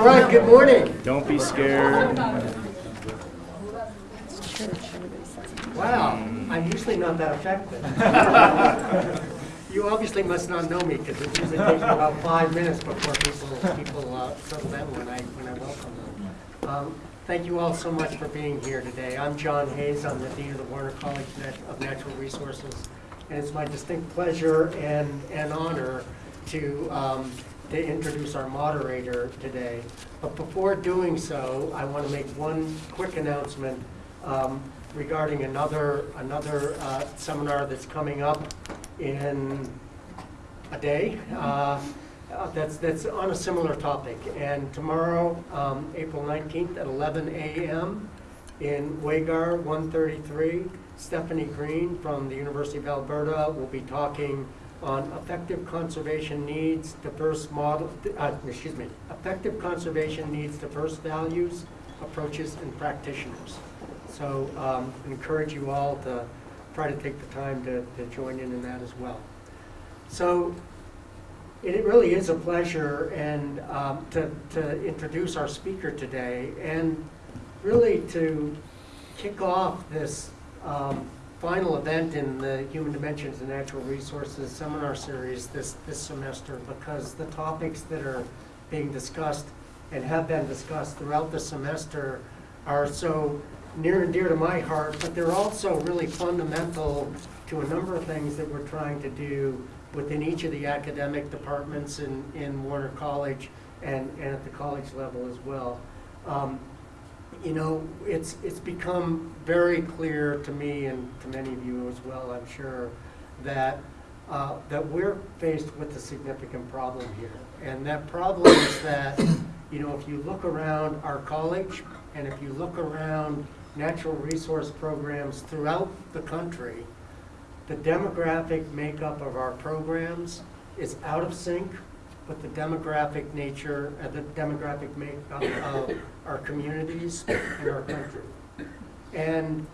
All right, good morning. Don't be scared. Wow, I'm usually not that effective. You obviously must not know me because it usually takes about five minutes before people, people uh, settle in when I, when I welcome them. Um, Thank you all so much for being here today. I'm John Hayes, I'm the Dean of the Warner College of Natural Resources. And it's my distinct pleasure and, and honor to, um, to introduce our moderator today. But before doing so, I want to make one quick announcement um, regarding another, another uh, seminar that's coming up in a day. uh, uh, That's, that's on a similar topic. And tomorrow, um, April 19th at 11 a.m. in Wagar 133, Stephanie Green from the University of Alberta will be talking on effective conservation needs, diverse model, uh, excuse me, effective conservation needs, diverse values, approaches, and practitioners. So um, encourage you all to try to take the time to, to join in in that as well. So it really is a pleasure and um, to, to introduce our speaker today and really to kick off this um, final event in the Human Dimensions and Natural Resources seminar series this, this semester because the topics that are being discussed and have been discussed throughout the semester are so near and dear to my heart, but they're also really fundamental to a number of things that we're trying to do within each of the academic departments in, in Warner College and, and at the college level as well. Um, you know, it's, it's become very clear to me and to many of you as well, I'm sure, that, uh, that we're faced with a significant problem here. And that problem is that, you know, if you look around our college and if you look around natural resource programs throughout the country, the demographic makeup of our programs is out of sync with the demographic nature, uh, the demographic makeup of our communities and our country. And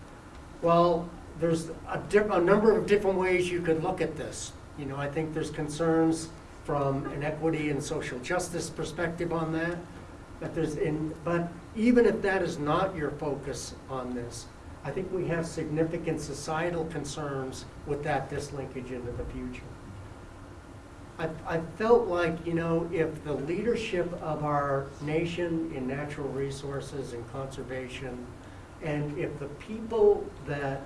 while there's a, a number of different ways you could look at this, you know, I think there's concerns from an equity and social justice perspective on that. But there's in, but even if that is not your focus on this, I think we have significant societal concerns with that dislinkage into the future. I, I felt like, you know, if the leadership of our nation in natural resources and conservation, and if the people that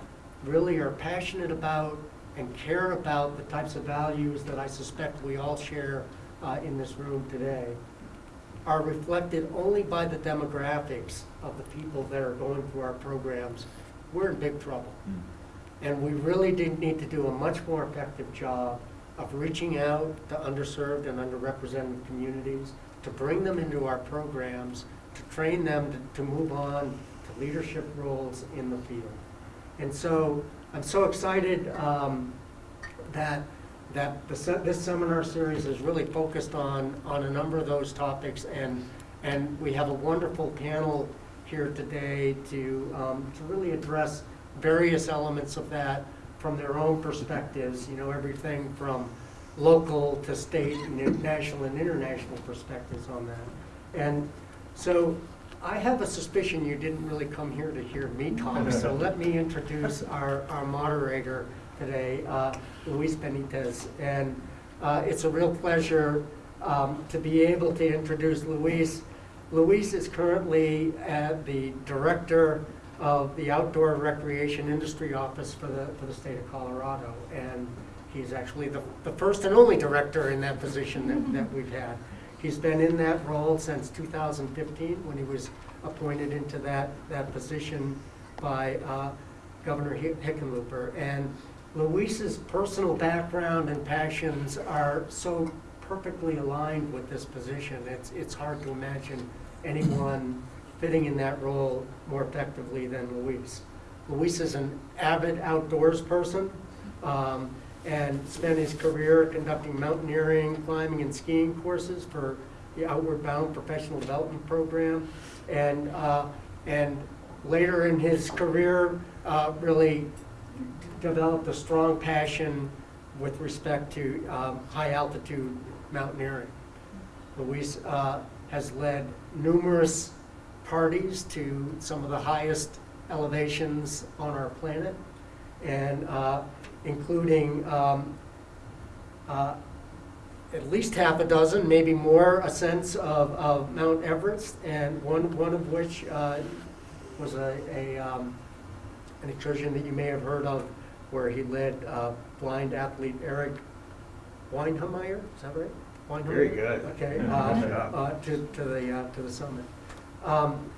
really are passionate about and care about the types of values that I suspect we all share uh, in this room today, are reflected only by the demographics of the people that are going through our programs, we're in big trouble. And we really did need to do a much more effective job of reaching out to underserved and underrepresented communities, to bring them into our programs, to train them to, to move on to leadership roles in the field. And so I'm so excited um, that that the, this seminar series is really focused on, on a number of those topics, and, and we have a wonderful panel here today to, um, to really address various elements of that from their own perspectives, you know, everything from local to state and national and international perspectives on that. And so I have a suspicion you didn't really come here to hear me talk, so let me introduce our, our moderator today, uh, Luis Benitez. And uh, it's a real pleasure um, to be able to introduce Luis. Luis is currently at the director of the Outdoor Recreation Industry Office for the, for the state of Colorado. And he's actually the, the first and only director in that position that, that we've had. He's been in that role since 2015, when he was appointed into that, that position by uh, Governor Hickenlooper. And Luis's personal background and passions are so perfectly aligned with this position. It's, it's hard to imagine anyone fitting in that role more effectively than Luis. Luis is an avid outdoors person um, and spent his career conducting mountaineering, climbing, and skiing courses for the Outward Bound Professional Development Program. And, uh, and later in his career, uh, really developed a strong passion with respect to um, high altitude mountaineering. Luis uh, has led numerous parties to some of the highest elevations on our planet, and uh, including um, uh, at least half a dozen, maybe more, ascents of, of Mount Everest, and one, one of which uh, was a, a, um, an excursion that you may have heard of, where he led uh, blind athlete Eric Weihenmayer, is that right? Weihenmayer? Very good. Okay, Yeah, uh, uh, to, to the, uh, to the summit. Um,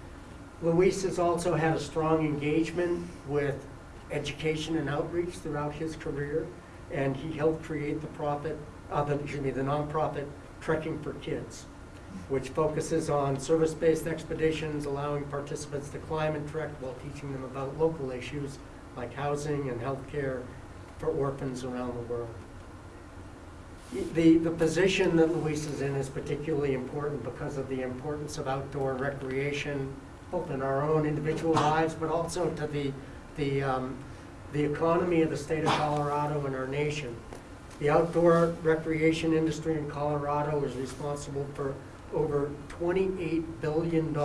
Luis has also had a strong engagement with education and outreach throughout his career, and he helped create the profit, uh, the, excuse me, the nonprofit Trekking for Kids, which focuses on service-based expeditions, allowing participants to climb and trek while teaching them about local issues like housing and healthcare for orphans around the world. The, the position that Luis is in is particularly important because of the importance of outdoor recreation, both in our own individual lives, but also to the, the, um, the economy of the state of Colorado and our nation. The outdoor recreation industry in Colorado is responsible for over $28 billion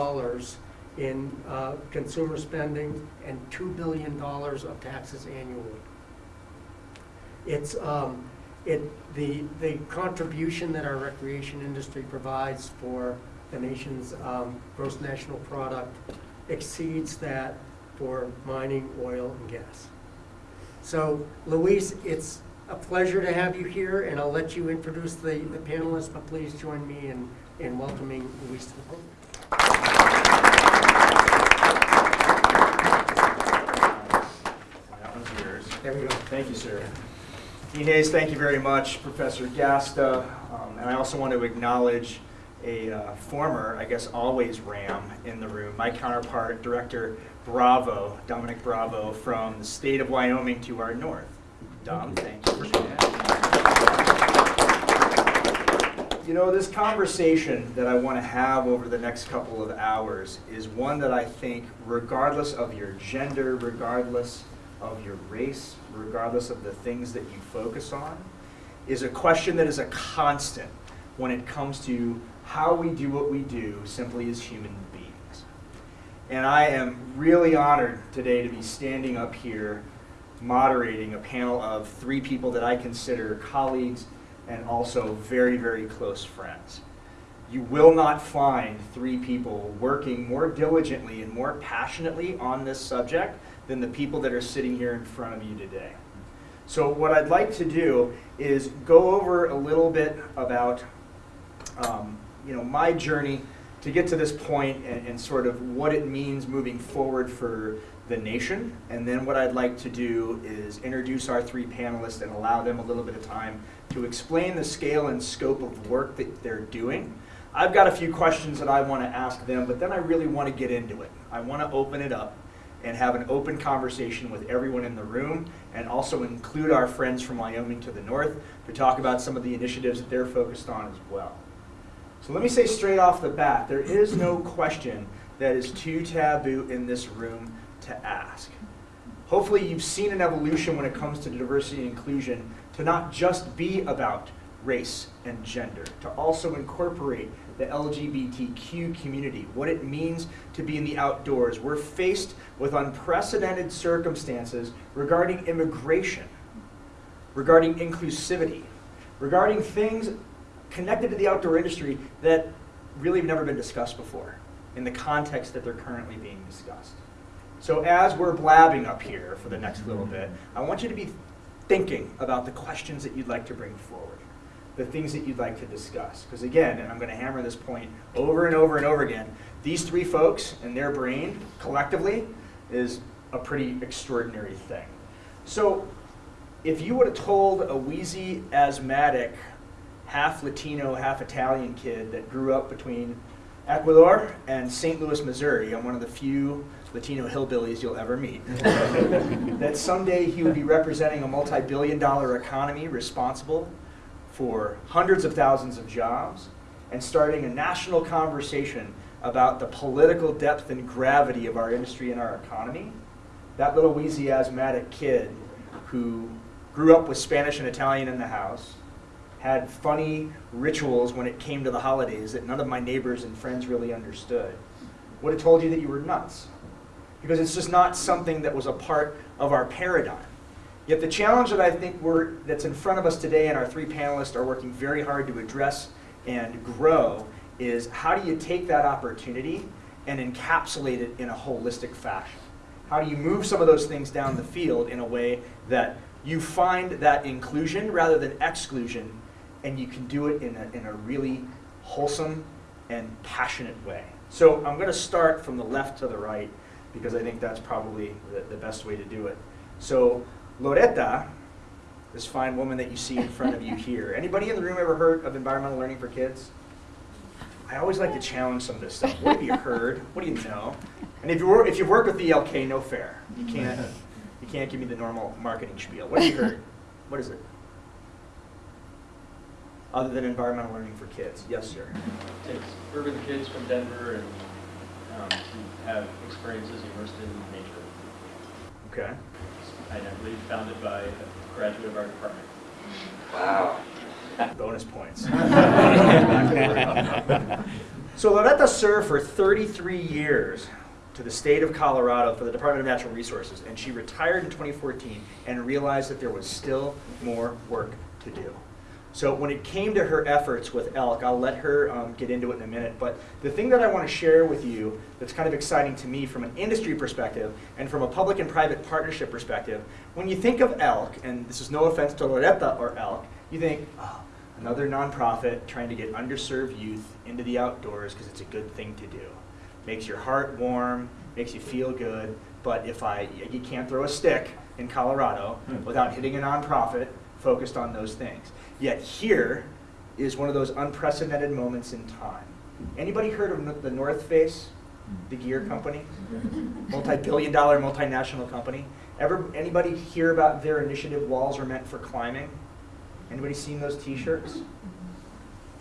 in uh, consumer spending and $2 billion of taxes annually. It's, um, it, the, the contribution that our recreation industry provides for the nation's, um, gross national product exceeds that for mining, oil, and gas. So, Luis, it's a pleasure to have you here, and I'll let you introduce the, the panelists, but please join me in, in welcoming Luis to the podium. That one's yours. There we go. Thank you, sir. Dean Hayes, thank you very much, Professor Gasta. Um, And I also want to acknowledge a uh, former, I guess always Ram in the room, my counterpart, Director Bravo, Dominic Bravo, from the state of Wyoming to our north. Dom, thank you for being here. You know, this conversation that I want to have over the next couple of hours is one that I think, regardless of your gender, regardless of your race, regardless of the things that you focus on, is a question that is a constant when it comes to how we do what we do simply as human beings. And I am really honored today to be standing up here moderating a panel of three people that I consider colleagues and also very, very close friends. You will not find three people working more diligently and more passionately on this subject than the people that are sitting here in front of you today. So what I'd like to do is go over a little bit about um, you know, my journey to get to this point and, and sort of what it means moving forward for the nation. And then what I'd like to do is introduce our three panelists and allow them a little bit of time to explain the scale and scope of work that they're doing. I've got a few questions that I want to ask them, but then I really want to get into it. I want to open it up and have an open conversation with everyone in the room and also include our friends from Wyoming to the north to talk about some of the initiatives that they're focused on as well. So let me say straight off the bat, there is no question that is too taboo in this room to ask. Hopefully you've seen an evolution when it comes to diversity and inclusion to not just be about race and gender, to also incorporate the LGBTQ community, what it means to be in the outdoors. We're faced with unprecedented circumstances regarding immigration, regarding inclusivity, regarding things connected to the outdoor industry that really have never been discussed before in the context that they're currently being discussed. So as we're blabbing up here for the next little bit, I want you to be thinking about the questions that you'd like to bring forward, the things that you'd like to discuss. Because again, and I'm going to hammer this point over and over and over again, these three folks and their brain collectively is a pretty extraordinary thing. So if you would have told a wheezy asthmatic half Latino, half Italian kid that grew up between Ecuador and St. Louis, Missouri. I'm one of the few Latino hillbillies you'll ever meet. that someday he would be representing a multi billion dollar economy responsible for hundreds of thousands of jobs and starting a national conversation about the political depth and gravity of our industry and our economy. That little wheezy asthmatic kid who grew up with Spanish and Italian in the house had funny rituals when it came to the holidays that none of my neighbors and friends really understood, would have told you that you were nuts. Because it's just not something that was a part of our paradigm. Yet the challenge that I think we're, that's in front of us today, and our three panelists are working very hard to address and grow, is how do you take that opportunity and encapsulate it in a holistic fashion? How do you move some of those things down the field in a way that you find that inclusion rather than exclusion, and you can do it in a, in a really wholesome and passionate way? So I'm going to start from the left to the right because I think that's probably the, the best way to do it. So Loretta, this fine woman that you see in front of you here, anybody in the room ever heard of environmental learning for kids? I always like to challenge some of this stuff. What have you heard? What do you know? And if you wor- if you've worked with the ELK, no fair. You can't you can't give me the normal marketing spiel. What have you heard? What is it? Other than environmental learning for kids, yes, sir. takes urban kids from Denver and um, to have experiences immersed in nature. Okay. And I believe founded by a graduate of our department. Wow. Bonus points. so Loretta served for 33 years to the state of Colorado for the Department of Natural Resources, and she retired in 2014 and realized that there was still more work to do. So when it came to her efforts with ELK, I'll let her um, get into it in a minute, but the thing that I want to share with you that's kind of exciting to me from an industry perspective and from a public and private partnership perspective, when you think of ELK, and this is no offense to Loretta or ELK, you think, oh, another nonprofit trying to get underserved youth into the outdoors because it's a good thing to do. Makes your heart warm, makes you feel good, but if I, you can't throw a stick in Colorado without hitting a nonprofit focused on those things. Yet here is one of those unprecedented moments in time. Anybody heard of the North Face, the gear company? Multi-billion dollar multinational company. Ever, anybody hear about their initiative, Walls Are Meant for Climbing? Anybody seen those t-shirts?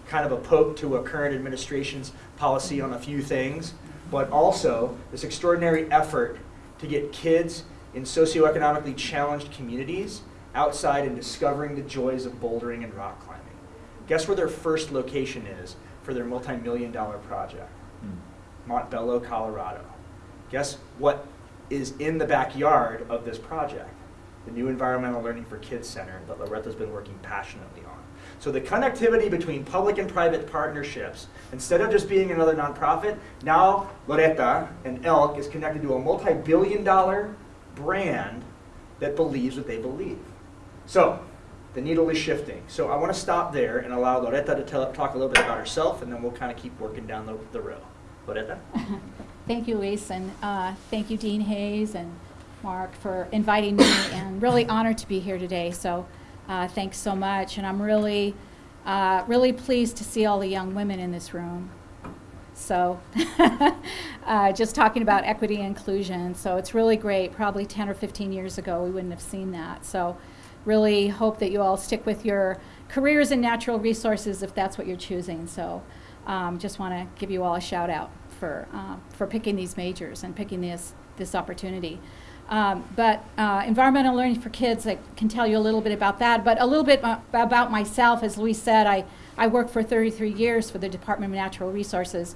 Kind of a poke to a current administration's policy on a few things, but also this extraordinary effort to get kids in socioeconomically challenged communities outside and discovering the joys of bouldering and rock climbing. Guess where their first location is for their multi-million dollar project? Hmm. Montbello, Colorado. Guess what is in the backyard of this project? The new Environmental Learning for Kids Center that Loretta's been working passionately on. So the connectivity between public and private partnerships, instead of just being another nonprofit, now Loretta and ELK is connected to a multi-billion dollar brand that believes what they believe. So, the needle is shifting. So I want to stop there and allow Loretta to tell, talk a little bit about herself, and then we'll kind of keep working down the, the row. Loretta? Thank you, Luis, and uh, thank you, Dean Hayes and Mark, for inviting me, and really honored to be here today. So, uh, thanks so much, and I'm really, uh, really pleased to see all the young women in this room. So, uh, just talking about equity and inclusion. So it's really great. Probably 10 or 15 years ago, we wouldn't have seen that. So, really hope that you all stick with your careers in natural resources if that's what you're choosing. So, um, just want to give you all a shout out for um, for picking these majors and picking this this opportunity. Um, but uh, environmental learning for kids, I can tell you a little bit about that. But a little bit uh, about myself, as Luis said, I I worked for 33 years for the Department of Natural Resources.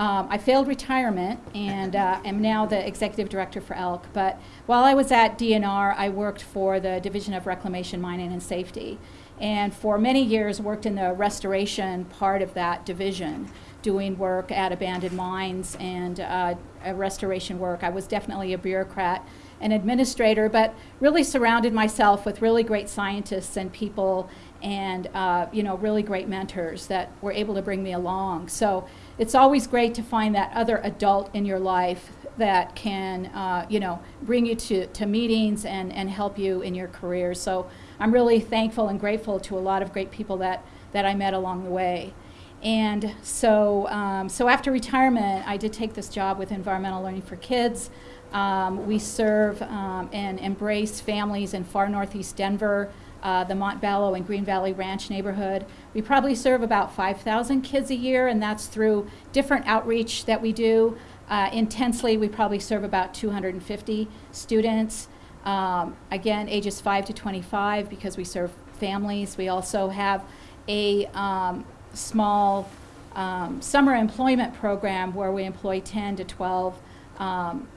Um, I failed retirement and uh, am now the executive director for ELK. But while I was at DNR, I worked for the Division of Reclamation, Mining, and Safety. And for many years, worked in the restoration part of that division, doing work at abandoned mines and uh, restoration work. I was definitely a bureaucrat an administrator, but really surrounded myself with really great scientists and people and uh, you know really great mentors that were able to bring me along. So it's always great to find that other adult in your life that can uh, you know bring you to, to meetings and, and help you in your career. So I'm really thankful and grateful to a lot of great people that, that I met along the way. And so, um, so after retirement, I did take this job with Environmental Learning for Kids. Um, we serve um, and embrace families in far northeast Denver, uh, the Montbello and Green Valley Ranch neighborhood. We probably serve about 5,000 kids a year, and that's through different outreach that we do. Uh, intensely, we probably serve about 250 students. Um, again, ages 5 to 25 because we serve families. We also have a um, small um, summer employment program where we employ 10 to 12 um,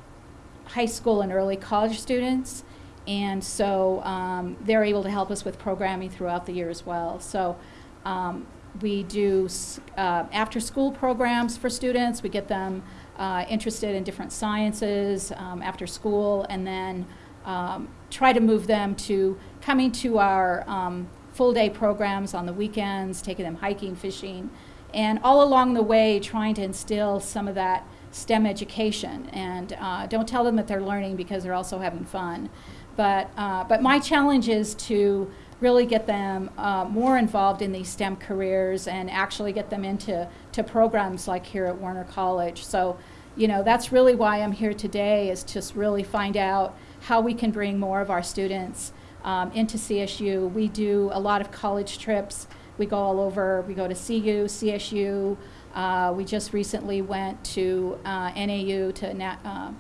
high school and early college students. And so um, they're able to help us with programming throughout the year as well. So um, we do uh, after-school programs for students. We get them uh, interested in different sciences um, after school, and then um, try to move them to coming to our um, full-day programs on the weekends, taking them hiking, fishing, and all along the way trying to instill some of that STEM education. And uh, don't tell them that they're learning because they're also having fun. But, uh, but my challenge is to really get them uh, more involved in these STEM careers and actually get them into to programs like here at Warner College. So, you know, that's really why I'm here today is just really find out how we can bring more of our students um, into CSU. We do a lot of college trips. We go all over. We go to CU, CSU. Uh, we just recently went to uh, NAU to Na-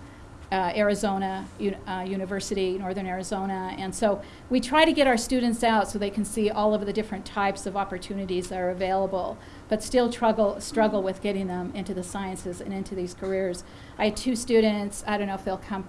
uh, Arizona uh, University, Northern Arizona. And so we try to get our students out so they can see all of the different types of opportunities that are available, but still struggle, struggle with getting them into the sciences and into these careers. I had two students, I don't know if they'll come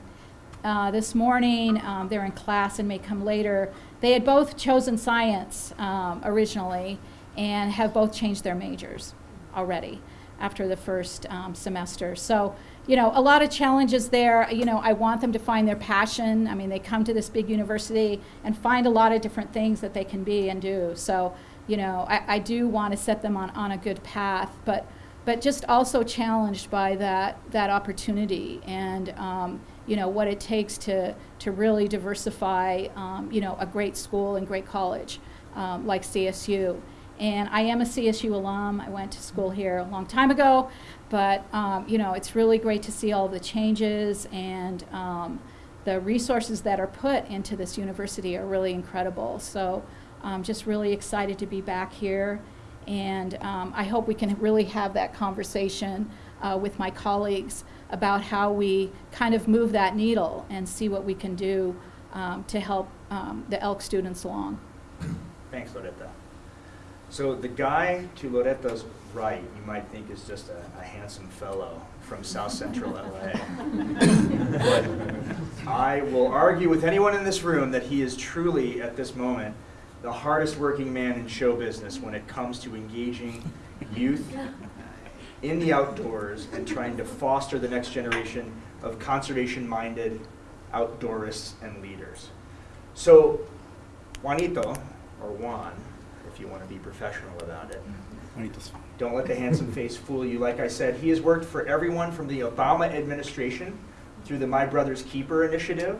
uh, this morning. Um, they're in class and may come later. They had both chosen science um, originally and have both changed their majors already after the first um, semester. So, you know, a lot of challenges there. You know, I want them to find their passion. I mean, they come to this big university and find a lot of different things that they can be and do. So, you know, I, I do want to set them on, on a good path, but but just also challenged by that that opportunity and um, you know what it takes to to really diversify um, you know a great school and great college um, like CSU. And I am a CSU alum. I went to school here a long time ago, but um, you know it's really great to see all the changes and um, the resources that are put into this university are really incredible. So I'm just really excited to be back here. And um, I hope we can really have that conversation uh, with my colleagues about how we kind of move that needle and see what we can do um, to help um, the ELK students along. Thanks, Loretta. So the guy to Loretta's right, you might think is just a, a handsome fellow from South Central LA. But I will argue with anyone in this room that he is truly, at this moment, the hardest working man in show business when it comes to engaging youth in the outdoors and trying to foster the next generation of conservation-minded outdoorists and leaders. So Juanito, or Juan, if you want to be professional about it, mm-hmm. don't let the handsome face fool you. Like I said, he has worked for everyone from the Obama administration through the My Brother's Keeper initiative,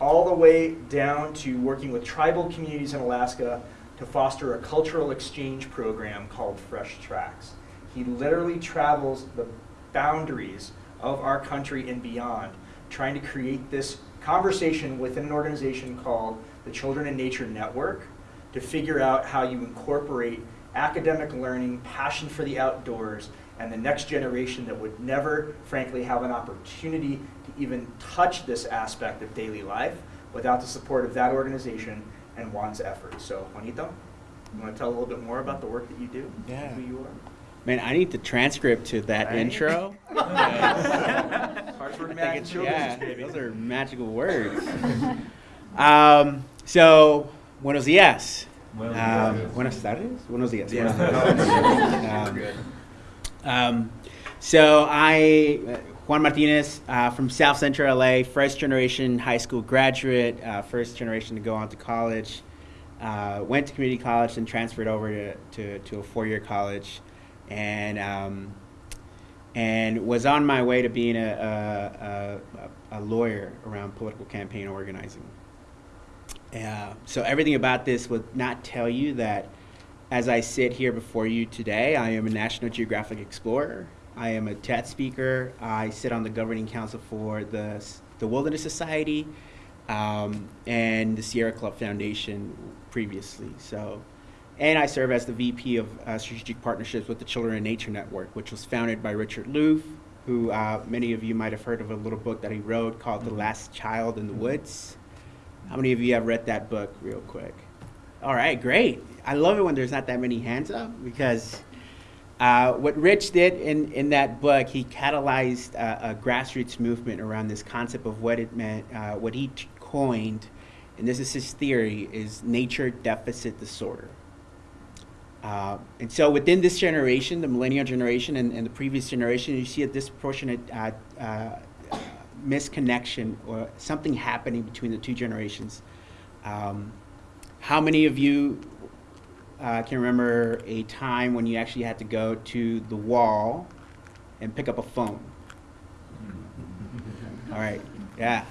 all the way down to working with tribal communities in Alaska to foster a cultural exchange program called Fresh Tracks. He literally travels the boundaries of our country and beyond, trying to create this conversation within an organization called the Children and Nature Network to figure out how you incorporate academic learning, passion for the outdoors, and the next generation that would never, frankly, have an opportunity to even touch this aspect of daily life without the support of that organization and Juan's efforts. So, Juanito, you want to tell a little bit more about the work that you do? Yeah. Who you are? Man, I need the transcript to that Right? intro. Hard work, I man, think it's- show yeah, those are magical words. um, so, buenos días. Um, buenas tardes. Buenos días. Yeah. Buenos. Um, Um, so I, uh, Juan Martinez uh, from South Central LA, first generation high school graduate, uh, first generation to go on to college. Uh, went to community college and transferred over to, to, to a four year college, and um, and was on my way to being a, a, a, a lawyer around political campaign organizing. Uh, so everything about this would not tell you that as I sit here before you today, I am a National Geographic explorer. I am a TED speaker. I sit on the governing council for the, the Wilderness Society um, and the Sierra Club Foundation previously. So, and I serve as the VP of uh, Strategic Partnerships with the Children and Nature Network, which was founded by Richard Louv, who uh, many of you might have heard of a little book that he wrote called The Last Child in the Woods. How many of you have read that book real quick? All right, great. I love it when there's not that many hands up because uh, what Rich did in, in that book, he catalyzed a, a grassroots movement around this concept of what it meant, uh, what he coined, and this is his theory, is nature deficit disorder. Uh, and so within this generation, the millennial generation and, and the previous generation, you see a disproportionate uh, uh, misconnection or something happening between the two generations. Um, how many of you uh, can remember a time when you actually had to go to the wall and pick up a phone? All right, yeah.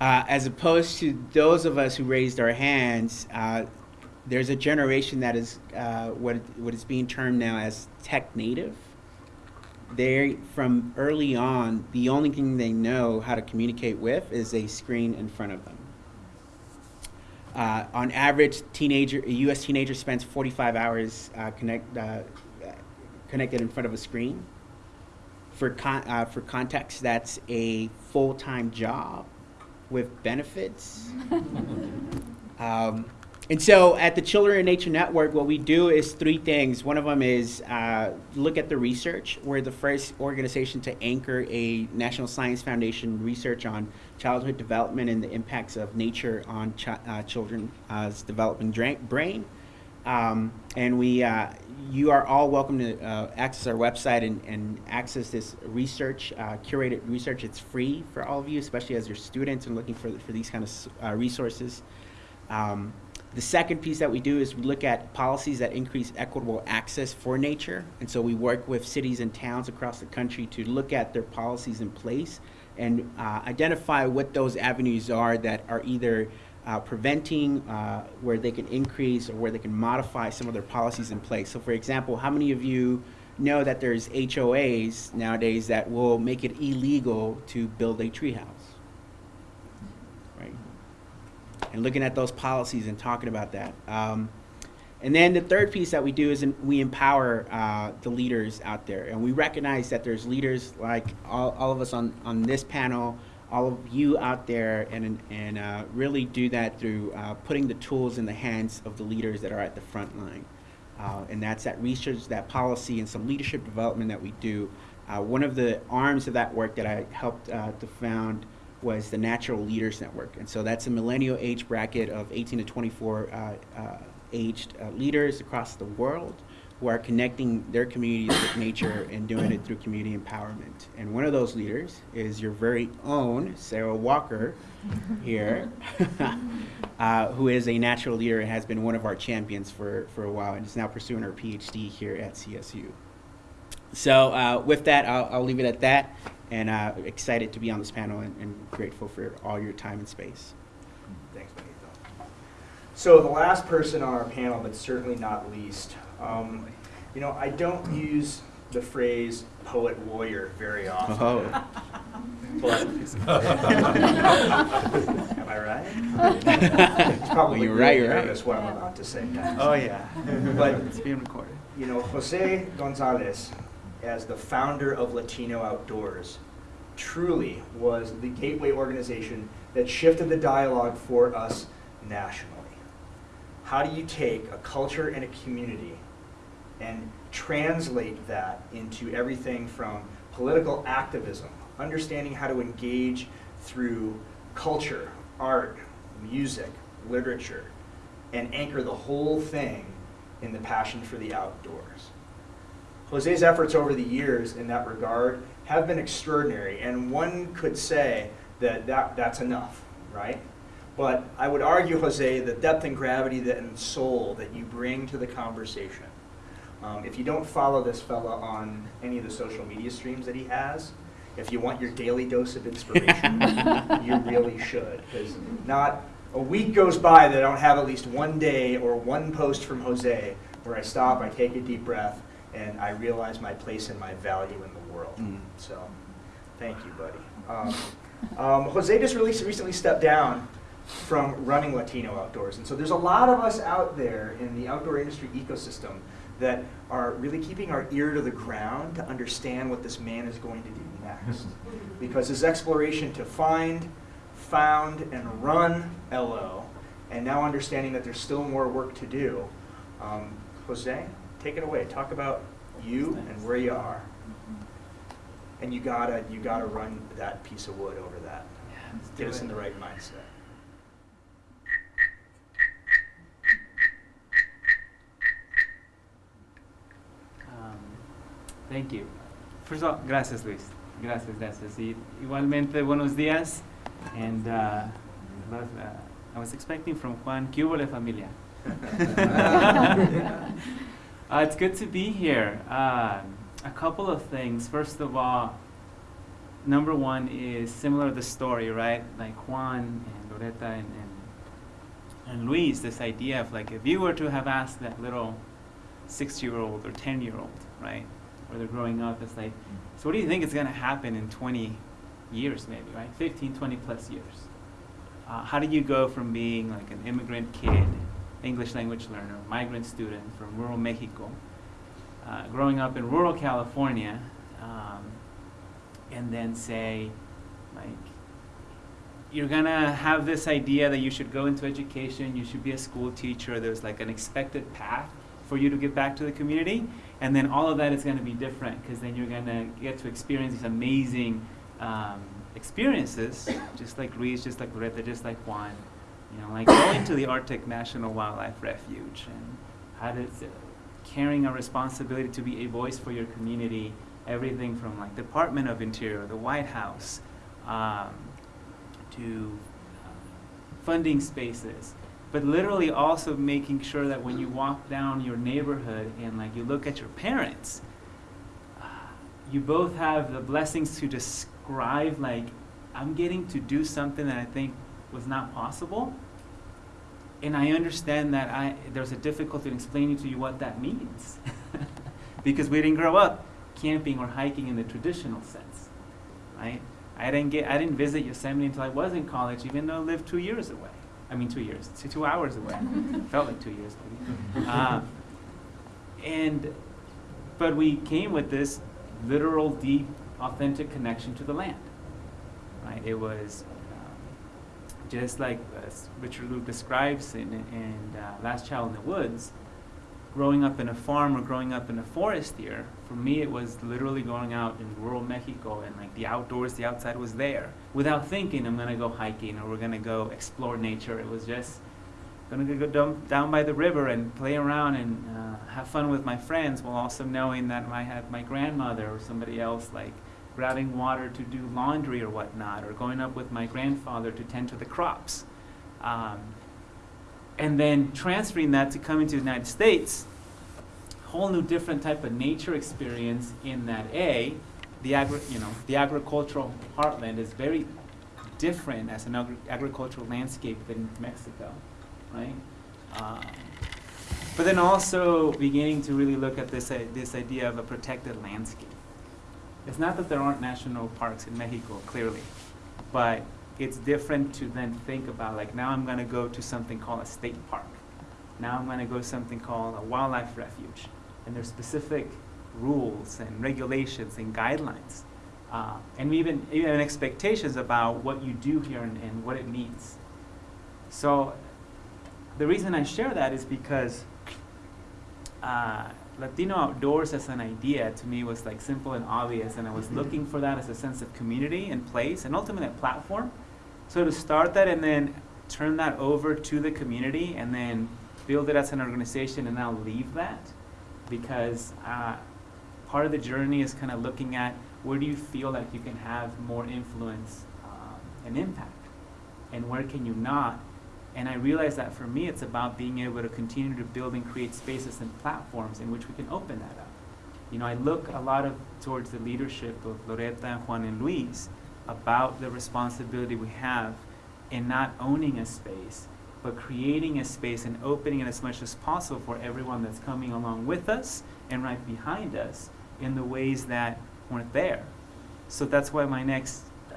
Uh, as opposed to those of us who raised our hands, uh, there's a generation that is uh, what what is being termed now as tech native. They from early on, the only thing they know how to communicate with is a screen in front of them. Uh, on average, teenager, a U.S. teenager spends 45 hours uh, connect, uh, connected in front of a screen. For, con- uh, for context, that's a full-time job with benefits. um, and so at the Children and Nature Network, what we do is three things. One of them is uh, look at the research. We're the first organization to anchor a National Science Foundation research on childhood development and the impacts of nature on chi- uh, children's developing dra- brain. Um, and we, uh, you are all welcome to uh, access our website and, and access this research, uh, curated research. It's free for all of you, especially as your students and looking for, for these kind of uh, resources. Um, the second piece that we do is we look at policies that increase equitable access for nature. And so we work with cities and towns across the country to look at their policies in place and uh, identify what those avenues are that are either uh, preventing uh, where they can increase or where they can modify some of their policies in place. So, for example, how many of you know that there's HOAs nowadays that will make it illegal to build a treehouse? Right? And looking at those policies and talking about that. Um, and then the third piece that we do is we empower uh, the leaders out there. And we recognize that there's leaders like all, all of us on, on this panel, all of you out there, and, and uh, really do that through uh, putting the tools in the hands of the leaders that are at the front line. Uh, and that's that research, that policy, and some leadership development that we do. Uh, one of the arms of that work that I helped uh, to found was the Natural Leaders Network. And so that's a millennial age bracket of 18 to 24 uh, uh, aged uh, leaders across the world who are connecting their communities with nature and doing it through community empowerment. And one of those leaders is your very own Sarah Walker here, uh, who is a natural leader and has been one of our champions for, for a while and is now pursuing her PhD here at CSU. So uh, with that, I'll, I'll leave it at that and uh, excited to be on this panel and, and grateful for all your time and space. Thanks, Benito. So the last person on our panel, but certainly not least, um, you know, I don't use the phrase poet warrior very often. Oh. But am I right? It's probably You're right, really you're right. nervous what I'm about to say. Oh, yeah. But- It's being recorded. You know, Jose Gonzalez, as the founder of Latino Outdoors, truly was the gateway organization that shifted the dialogue for us nationally. How do you take a culture and a community and translate that into everything from political activism, understanding how to engage through culture, art, music, literature, and anchor the whole thing in the passion for the outdoors. Jose's efforts over the years in that regard have been extraordinary, and one could say that, that that's enough, right? But I would argue, Jose, the depth and gravity that, and soul that you bring to the conversation. Um, if you don't follow this fella on any of the social media streams that he has, if you want your daily dose of inspiration, you really should. Because not a week goes by that I don't have at least one day or one post from Jose where I stop, I take a deep breath, and I realize my place and my value in the world. Mm. So, thank you, buddy. Um, um, Jose just recently stepped down from running Latino Outdoors. And so there's a lot of us out there in the outdoor industry ecosystem that are really keeping our ear to the ground to understand what this man is going to do next. Because his exploration to find, found, and run LO and now understanding that there's still more work to do. Um, Jose, take it away. Talk about you and where you are. And you gotta, you gotta run that piece of wood over that. Get us in the right mindset. Um, thank you. First of all, gracias Luis. Gracias, gracias. Y igualmente, buenos días. And uh, love, uh, I was expecting from Juan, ¿qué hubo la familia? uh, it's good to be here. Uh, a couple of things. First of all, number one is similar to the story, right? Like Juan and Loretta and, and, and Luis, this idea of like if you were to have asked that little six year old or 10 year old, right? Where they're growing up, it's like, so what do you think is going to happen in 20 years, maybe, right? 15, 20 plus years. Uh, how do you go from being like an immigrant kid, English language learner, migrant student from rural Mexico, uh, growing up in rural California, um, and then say, like, you're gonna have this idea that you should go into education, you should be a school teacher, there's like an expected path for you to get back to the community, and then all of that is gonna be different, because then you're gonna get to experience these amazing um, experiences, just like Luis, just like Loretta, just like Juan, you know, like going to the Arctic National Wildlife Refuge, and how uh, carrying a responsibility to be a voice for your community, everything from like Department of Interior, the White House, um, to uh, funding spaces, but literally also making sure that when you walk down your neighborhood and like you look at your parents, you both have the blessings to describe like I'm getting to do something that I think was not possible. And I understand that I, there's a difficulty in explaining to you what that means. because we didn't grow up camping or hiking in the traditional sense, right? I didn't get, I didn't visit Yosemite until I was in college, even though I lived two years away. I mean, two years, two, two hours away. Felt like two years, maybe. Uh, and, but we came with this literal, deep, authentic connection to the land, right? It was um, just like uh, Richard Louv describes in, in uh, Last Child in the Woods, growing up in a farm or growing up in a forest here, for me it was literally going out in rural Mexico and like the outdoors, the outside was there. Without thinking I'm gonna go hiking or we're gonna go explore nature. It was just gonna go down, down by the river and play around and uh, have fun with my friends while also knowing that I had my grandmother or somebody else like grabbing water to do laundry or whatnot, or going up with my grandfather to tend to the crops. Um, and then transferring that to coming to the United States, whole new different type of nature experience in that A, the agri- you know, the agricultural heartland is very different as an agri- agricultural landscape than Mexico, right? Um, but then also beginning to really look at this, uh, this idea of a protected landscape. It's not that there aren't national parks in Mexico, clearly, but it's different to then think about like now I'm going to go to something called a state park. Now I'm going to go to something called a wildlife refuge, and there's specific rules and regulations and guidelines, uh, and even even expectations about what you do here and, and what it means. So the reason I share that is because uh, Latino outdoors as an idea to me was like simple and obvious, and I was looking for that as a sense of community and place, and ultimately a platform. So to start that and then turn that over to the community, and then build it as an organization, and now leave that, because uh, part of the journey is kind of looking at where do you feel like you can have more influence um, and impact, and where can you not, and I realized that for me, it's about being able to continue to build and create spaces and platforms in which we can open that up. You know, I look a lot of towards the leadership of Loretta and Juan and Luis about the responsibility we have in not owning a space, but creating a space and opening it as much as possible for everyone that's coming along with us and right behind us in the ways that weren't there. So that's why my next uh,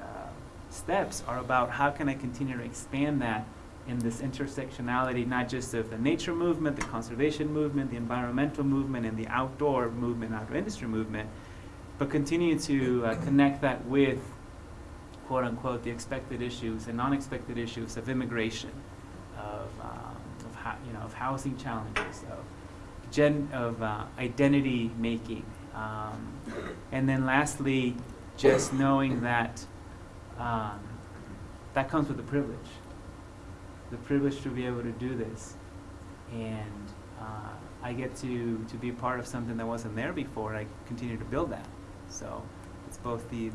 steps are about how can I continue to expand that in this intersectionality, not just of the nature movement, the conservation movement, the environmental movement, and the outdoor movement, outdoor industry movement, but continue to uh, connect that with, quote unquote, the expected issues and non expected issues of immigration, of um, of you know, of housing challenges, of gen, of uh, identity making. Um, and then lastly, just knowing that um, that comes with the privilege. The privilege to be able to do this. And uh, I get to, to be part of something that wasn't there before. and I continue to build that. So it's both the, the,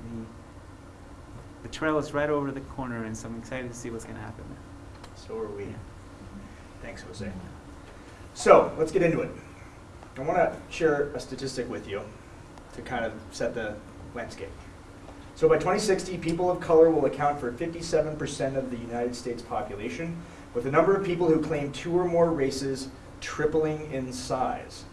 the trail is right over the corner, and so I'm excited to see what's going to happen there. So are we. Thanks, Jose. So, let's get into it. I want to share a statistic with you to kind of set the landscape. So by 2060, people of color will account for 57% of the United States population, with the number of people who claim two or more races tripling in size.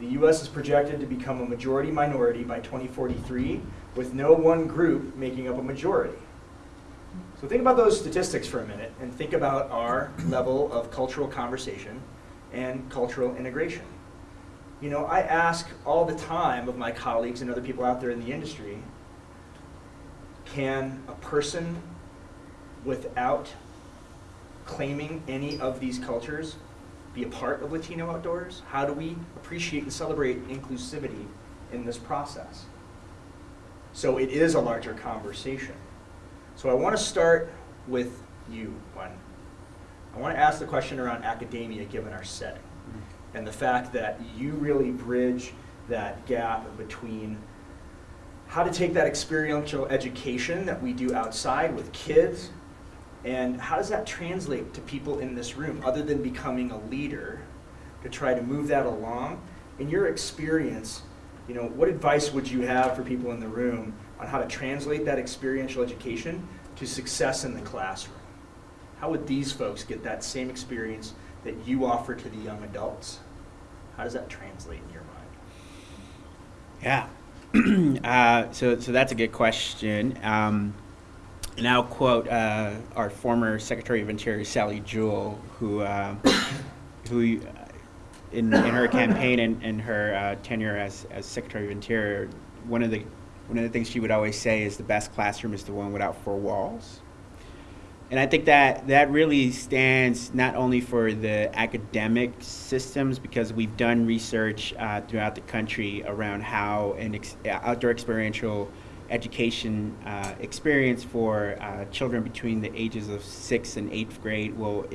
The U.S. is projected to become a majority minority by 2043, with no one group making up a majority. So think about those statistics for a minute and think about our level of cultural conversation and cultural integration. You know, I ask all the time of my colleagues and other people out there in the industry, can a person without claiming any of these cultures be a part of Latino Outdoors? How do we appreciate and celebrate inclusivity in this process? So it is a larger conversation. So I want to start with you, Juan. I want to ask the question around academia given our setting mm-hmm. and the fact that you really bridge that gap between how to take that experiential education that we do outside with kids and how does that translate to people in this room other than becoming a leader to try to move that along? In your experience you know what advice would you have for people in the room on how to translate that experiential education to success in the classroom? How would these folks get that same experience that you offer to the young adults? How does that translate in your mind? Yeah. uh, so, so that's a good question. Um, and I'll quote uh, our former Secretary of Interior, Sally Jewell, who, uh, who uh, in, in her campaign and, and her uh, tenure as, as Secretary of Interior, one of the one of the things she would always say is the best classroom is the one without four walls. And I think that that really stands not only for the academic systems, because we've done research uh, throughout the country around how an ex- uh, outdoor experiential education uh, experience for uh, children between the ages of sixth and eighth grade will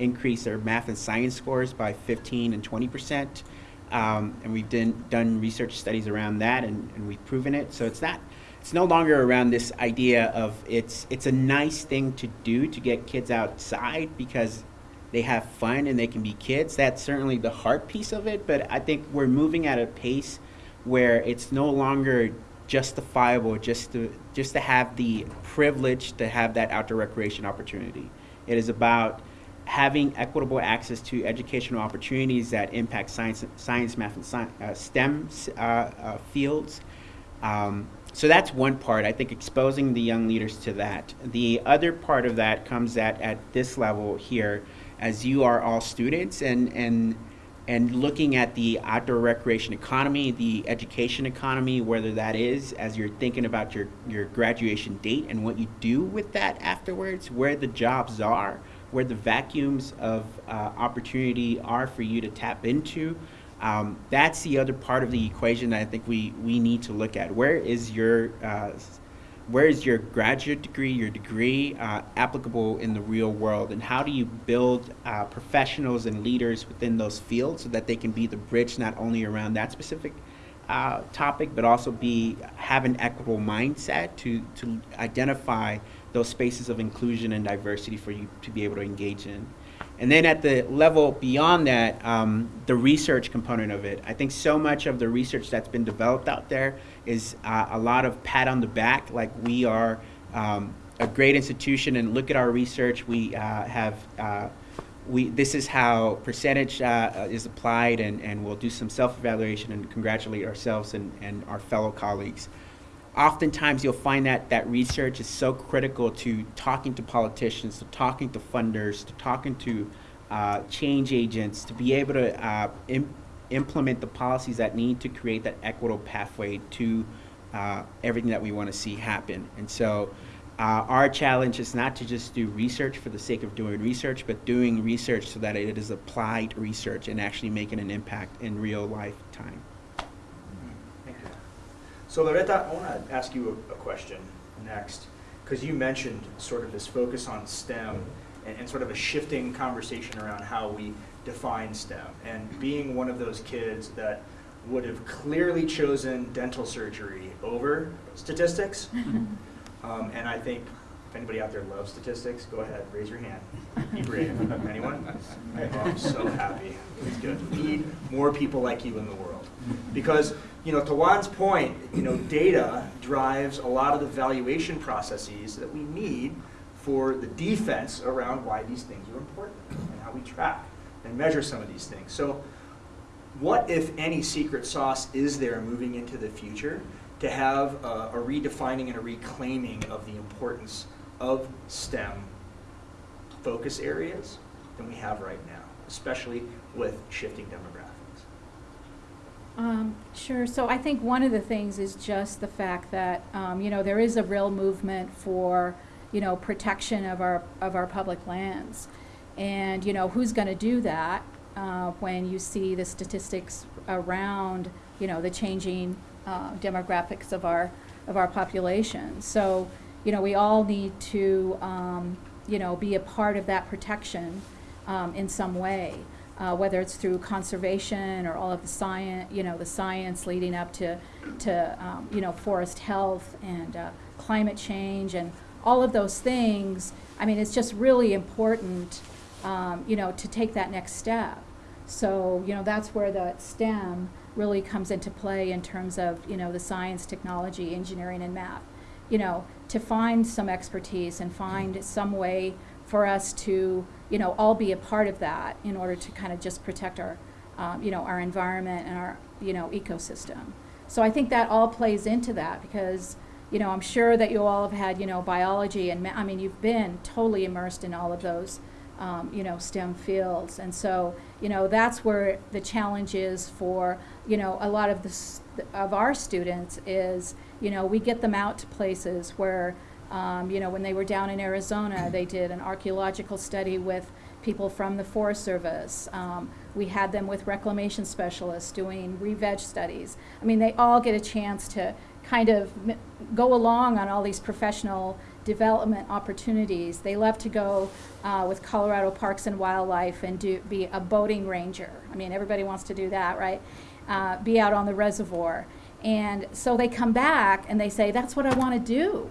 increase their math and science scores by 15 and 20 percent. Um, and we've done, done research studies around that, and, and we've proven it. So it's not it's no longer around this idea of it's it's a nice thing to do to get kids outside because they have fun and they can be kids. That's certainly the heart piece of it, but I think we're moving at a pace where it's no longer justifiable just to just to have the privilege to have that outdoor recreation opportunity. It is about having equitable access to educational opportunities that impact science, science, math, and sci- uh, STEM uh, uh, fields. Um, so that's one part. I think exposing the young leaders to that. The other part of that comes at at this level here, as you are all students and and and looking at the outdoor recreation economy, the education economy, whether that is as you're thinking about your your graduation date and what you do with that afterwards, where the jobs are, where the vacuums of uh, opportunity are for you to tap into. Um, that's the other part of the equation that I think we, we need to look at. Where is your uh, where is your graduate degree, your degree uh, applicable in the real world, and how do you build uh, professionals and leaders within those fields so that they can be the bridge not only around that specific uh, topic, but also be have an equitable mindset to to identify those spaces of inclusion and diversity for you to be able to engage in. And then at the level beyond that, um, the research component of it. I think so much of the research that's been developed out there is uh, a lot of pat on the back, like we are um, a great institution and look at our research. We uh, have, uh, we, this is how percentage uh, is applied and, and we'll do some self-evaluation and congratulate ourselves and, and our fellow colleagues oftentimes you'll find that that research is so critical to talking to politicians, to talking to funders, to talking to uh, change agents, to be able to uh, Im- implement the policies that need to create that equitable pathway to uh, everything that we want to see happen. And so Uh, our challenge is not to just do research for the sake of doing research, but doing research so that it is applied research and actually making an impact in real life time. So Loretta, I want to ask you a, a question next, because you mentioned sort of this focus on STEM and, and sort of a shifting conversation around how we define STEM. And being one of those kids that would have clearly chosen dental surgery over statistics, um, and I think anybody out there loves statistics, go ahead, raise your hand. Be brave. Anyone? Oh, I'm so happy. It's good. We need more people like you in the world. Because, you know, to Juan's point, you know, data drives a lot of the valuation processes that we need for the defense around why these things are important and how we track and measure some of these things. So what, if any, secret sauce is there moving into the future to have a, a redefining and a reclaiming of the importance of STEM focus areas than we have right now, especially with shifting demographics? Um, sure. So I think one of the things is just the fact that, um, you know, there is a real movement for, you know, protection of our, of our public lands. And, you know, who's going to do that uh, when you see the statistics around, you know, the changing uh, demographics of our, of our population? So, you know, we all need to, um, you know, be a part of that protection um, in some way uh, whether it's through conservation or all of the science, you know, the science leading up to, to um, you know, forest health and uh, climate change and all of those things. I mean, it's just really important, um, you know, to take that next step. So, you know, that's where the STEM really comes into play in terms of, you know, the science, technology, engineering, and math. You know, to find some expertise and find some way for us to, you know, all be a part of that in order to kind of just protect our, um, you know, our environment and our, you know, ecosystem. So I think that all plays into that because, you know, I'm sure that you all have had, you know, biology and, I mean, you've been totally immersed in all of those, um, you know, STEM fields. And so, you know, that's where the challenge is for, you know, a lot of the, of our students is, you know, we get them out to places where, um, you know, when they were down in Arizona, they did an archaeological study with people from the Forest Service. Um, we had them with reclamation specialists doing re-veg studies. I mean, they all get a chance to kind of go along on all these professional development opportunities. They love to go uh, with Colorado Parks and Wildlife and do be a boating ranger. I mean, everybody wants to do that, right? Uh, be out on the reservoir. And so they come back and they say, "That's what I want to do."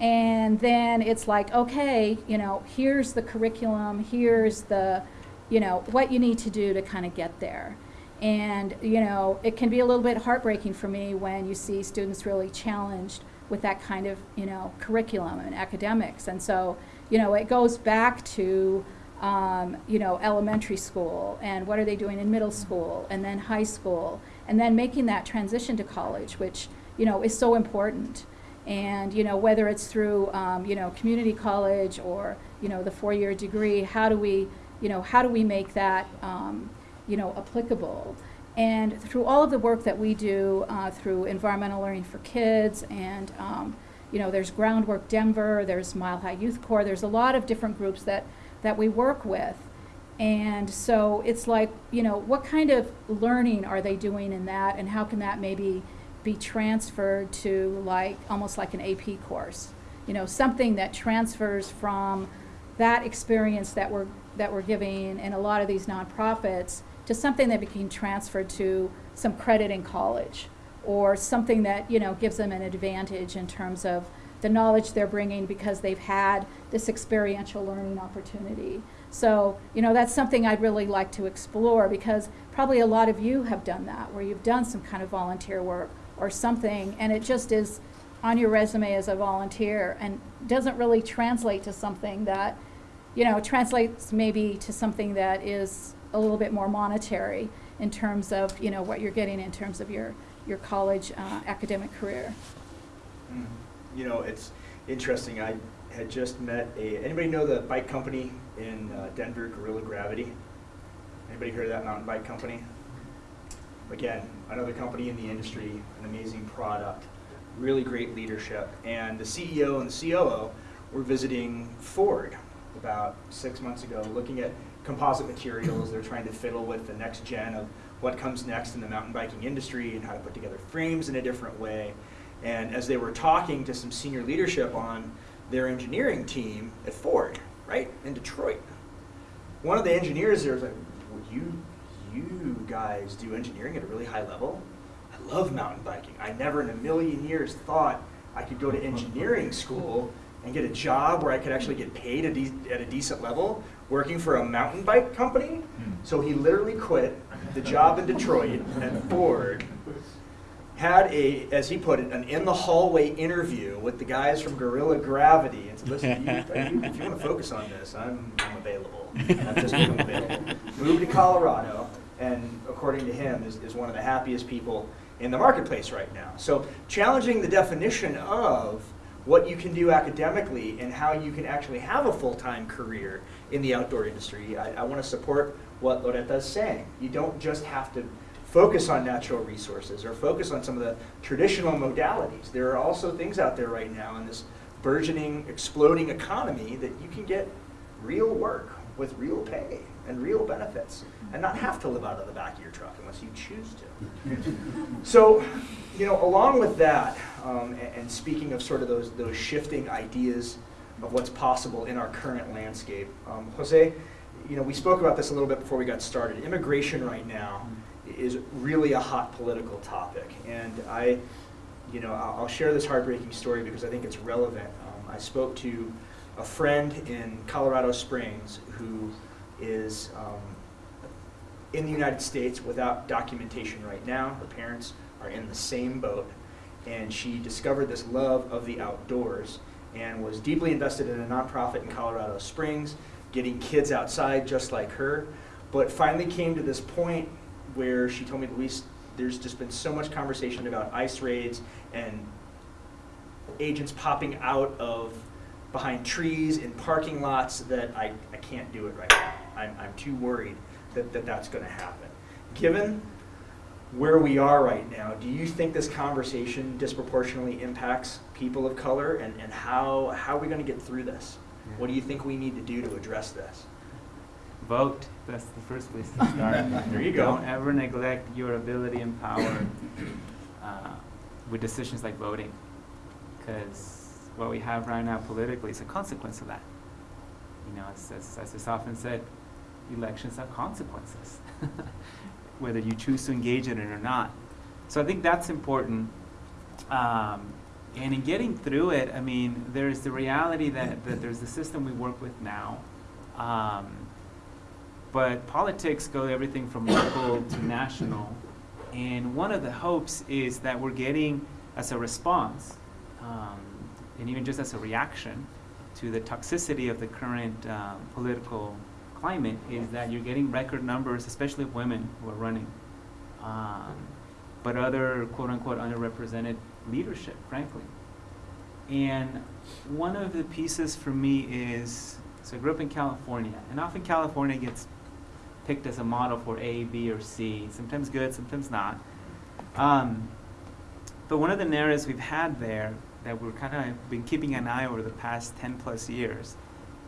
And then it's like, okay, you know, here's the curriculum, here's the, you know, what you need to do to kind of get there. And, you know, it can be a little bit heartbreaking for me when you see students really challenged with that kind of, you know, curriculum and academics. And so, you know, it goes back to, um, you know, elementary school and what are they doing in middle school and then high school and then making that transition to college, which, you know, is so important. And, you know, whether it's through, um, you know, community college or, you know, the four-year degree, how do we, you know, how do we make that, um, you know, applicable? And through all of the work that we do uh, through Environmental Learning for Kids and, um, you know, there's Groundwork Denver, there's Mile High Youth Corps, there's a lot of different groups that, that we work with. And so it's like, you know, what kind of learning are they doing in that and how can that maybe be transferred to like, almost like an AP course? You know, something that transfers from that experience that we're, that we're giving in a lot of these nonprofits to something that can transfer to some credit in college or something that, you know, gives them an advantage in terms of the knowledge they're bringing because they've had this experiential learning opportunity. So, you know, that's something I'd really like to explore because probably a lot of you have done that, where you've done some kind of volunteer work or something, and it just is on your resume as a volunteer and doesn't really translate to something that, you know, translates maybe to something that is a little bit more monetary in terms of, you know, what you're getting in terms of your, your college uh, academic career. Mm. You know, it's interesting. I had just met a. Anybody know the bike company in uh, Denver, Gorilla Gravity? Anybody heard of that mountain bike company? Again, another company in the industry, an amazing product. really great leadership. And the CEO and the COO were visiting Ford about six months ago, looking at composite materials. They're trying to fiddle with the next gen of what comes next in the mountain biking industry and how to put together frames in a different way. And as they were talking to some senior leadership on their engineering team at Ford, right, in Detroit, one of the engineers there was like, well, you, you guys do engineering at a really high level? I love mountain biking. I never in a million years thought I could go to engineering school and get a job where I could actually get paid a de- at a decent level working for a mountain bike company. Hmm. So he literally quit the job in Detroit at Ford, had a, as he put it, an in the hallway interview with the guys from Gorilla Gravity and said, listen, you, you, if you want to focus on this, I'm, I'm available. I've just become available. Moved to Colorado, and according to him, is, is one of the happiest people in the marketplace right now. So challenging the definition of what you can do academically and how you can actually have a full-time career in the outdoor industry. I, I want to support what Loretta is saying. You don't just have to focus on natural resources or focus on some of the traditional modalities. There are also things out there right now in this burgeoning, exploding economy that you can get real work with real pay and real benefits and not have to live out of the back of your truck unless you choose to. so, you know, along with that, um, and, and speaking of sort of those, those shifting ideas of what's possible in our current landscape, um, Jose, you know, we spoke about this a little bit before we got started. Immigration right now is really a hot political topic, and I, you know, I'll, share this heartbreaking story because I think it's relevant. Um, I spoke to a friend in Colorado Springs who is um, in the United States without documentation right now. Her parents are in the same boat, and she discovered this love of the outdoors and was deeply invested in a nonprofit in Colorado Springs, getting kids outside just like her, but finally came to this point where she told me, Luis, there's just been so much conversation about ICE raids and agents popping out of behind trees in parking lots that I, I can't do it right now. I'm, I'm too worried that, that that's going to happen. Given where we are right now, do you think this conversation disproportionately impacts people of color? And, and how, how are we going to get through this? What do you think we need to do to address this? Vote. That's the first place to start. There you go. Don't ever neglect your ability and power uh, with decisions like voting, because what we have right now politically is a consequence of that. You know, as, as, as is often said, elections have consequences, whether you choose to engage in it or not. So I think that's important. Um, and in getting through it, I mean, there's the reality that, that there's the system we work with now. Um, but politics go everything from local to national. And one of the hopes is that we're getting, as a response, um, and even just as a reaction to the toxicity of the current um, political climate, is that you're getting record numbers, especially of women who are running, um, but other quote unquote underrepresented leadership, frankly. And one of the pieces for me is so I grew up in California, and often California gets picked as a model for A, B, or C, sometimes good, sometimes not. Um, but one of the narratives we've had there that we're kind of been keeping an eye over the past 10 plus years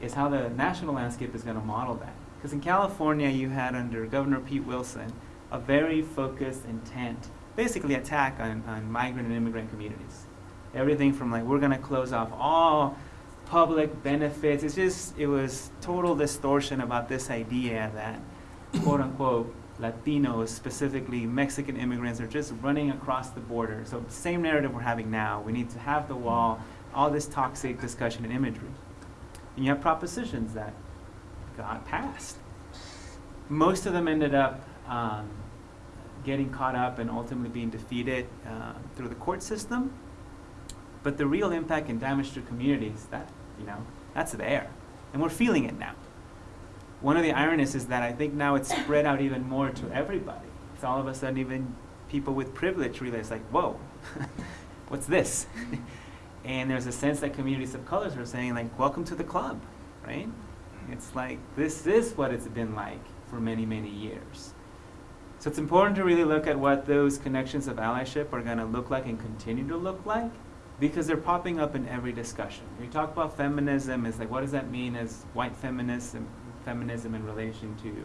is how the national landscape is going to model that. Because in California, you had under Governor Pete Wilson a very focused intent, basically attack on, on migrant and immigrant communities. Everything from like, we're going to close off all public benefits. It's just, it was total distortion about this idea that quote unquote Latinos, specifically Mexican immigrants, are just running across the border. So, same narrative we're having now. We need to have the wall, all this toxic discussion and imagery. And you have propositions that got passed. Most of them ended up um, getting caught up and ultimately being defeated uh, through the court system. But the real impact and damage to communities, that, you know, that's there. And we're feeling it now one of the ironies is that I think now it's spread out even more to everybody. It's all of a sudden even people with privilege realize like, whoa, what's this? and there's a sense that communities of colors are saying like, welcome to the club, right? It's like, this is what it's been like for many, many years. So it's important to really look at what those connections of allyship are going to look like and continue to look like because they're popping up in every discussion. We talk about feminism, it's like what does that mean as white feminism, feminism in relation to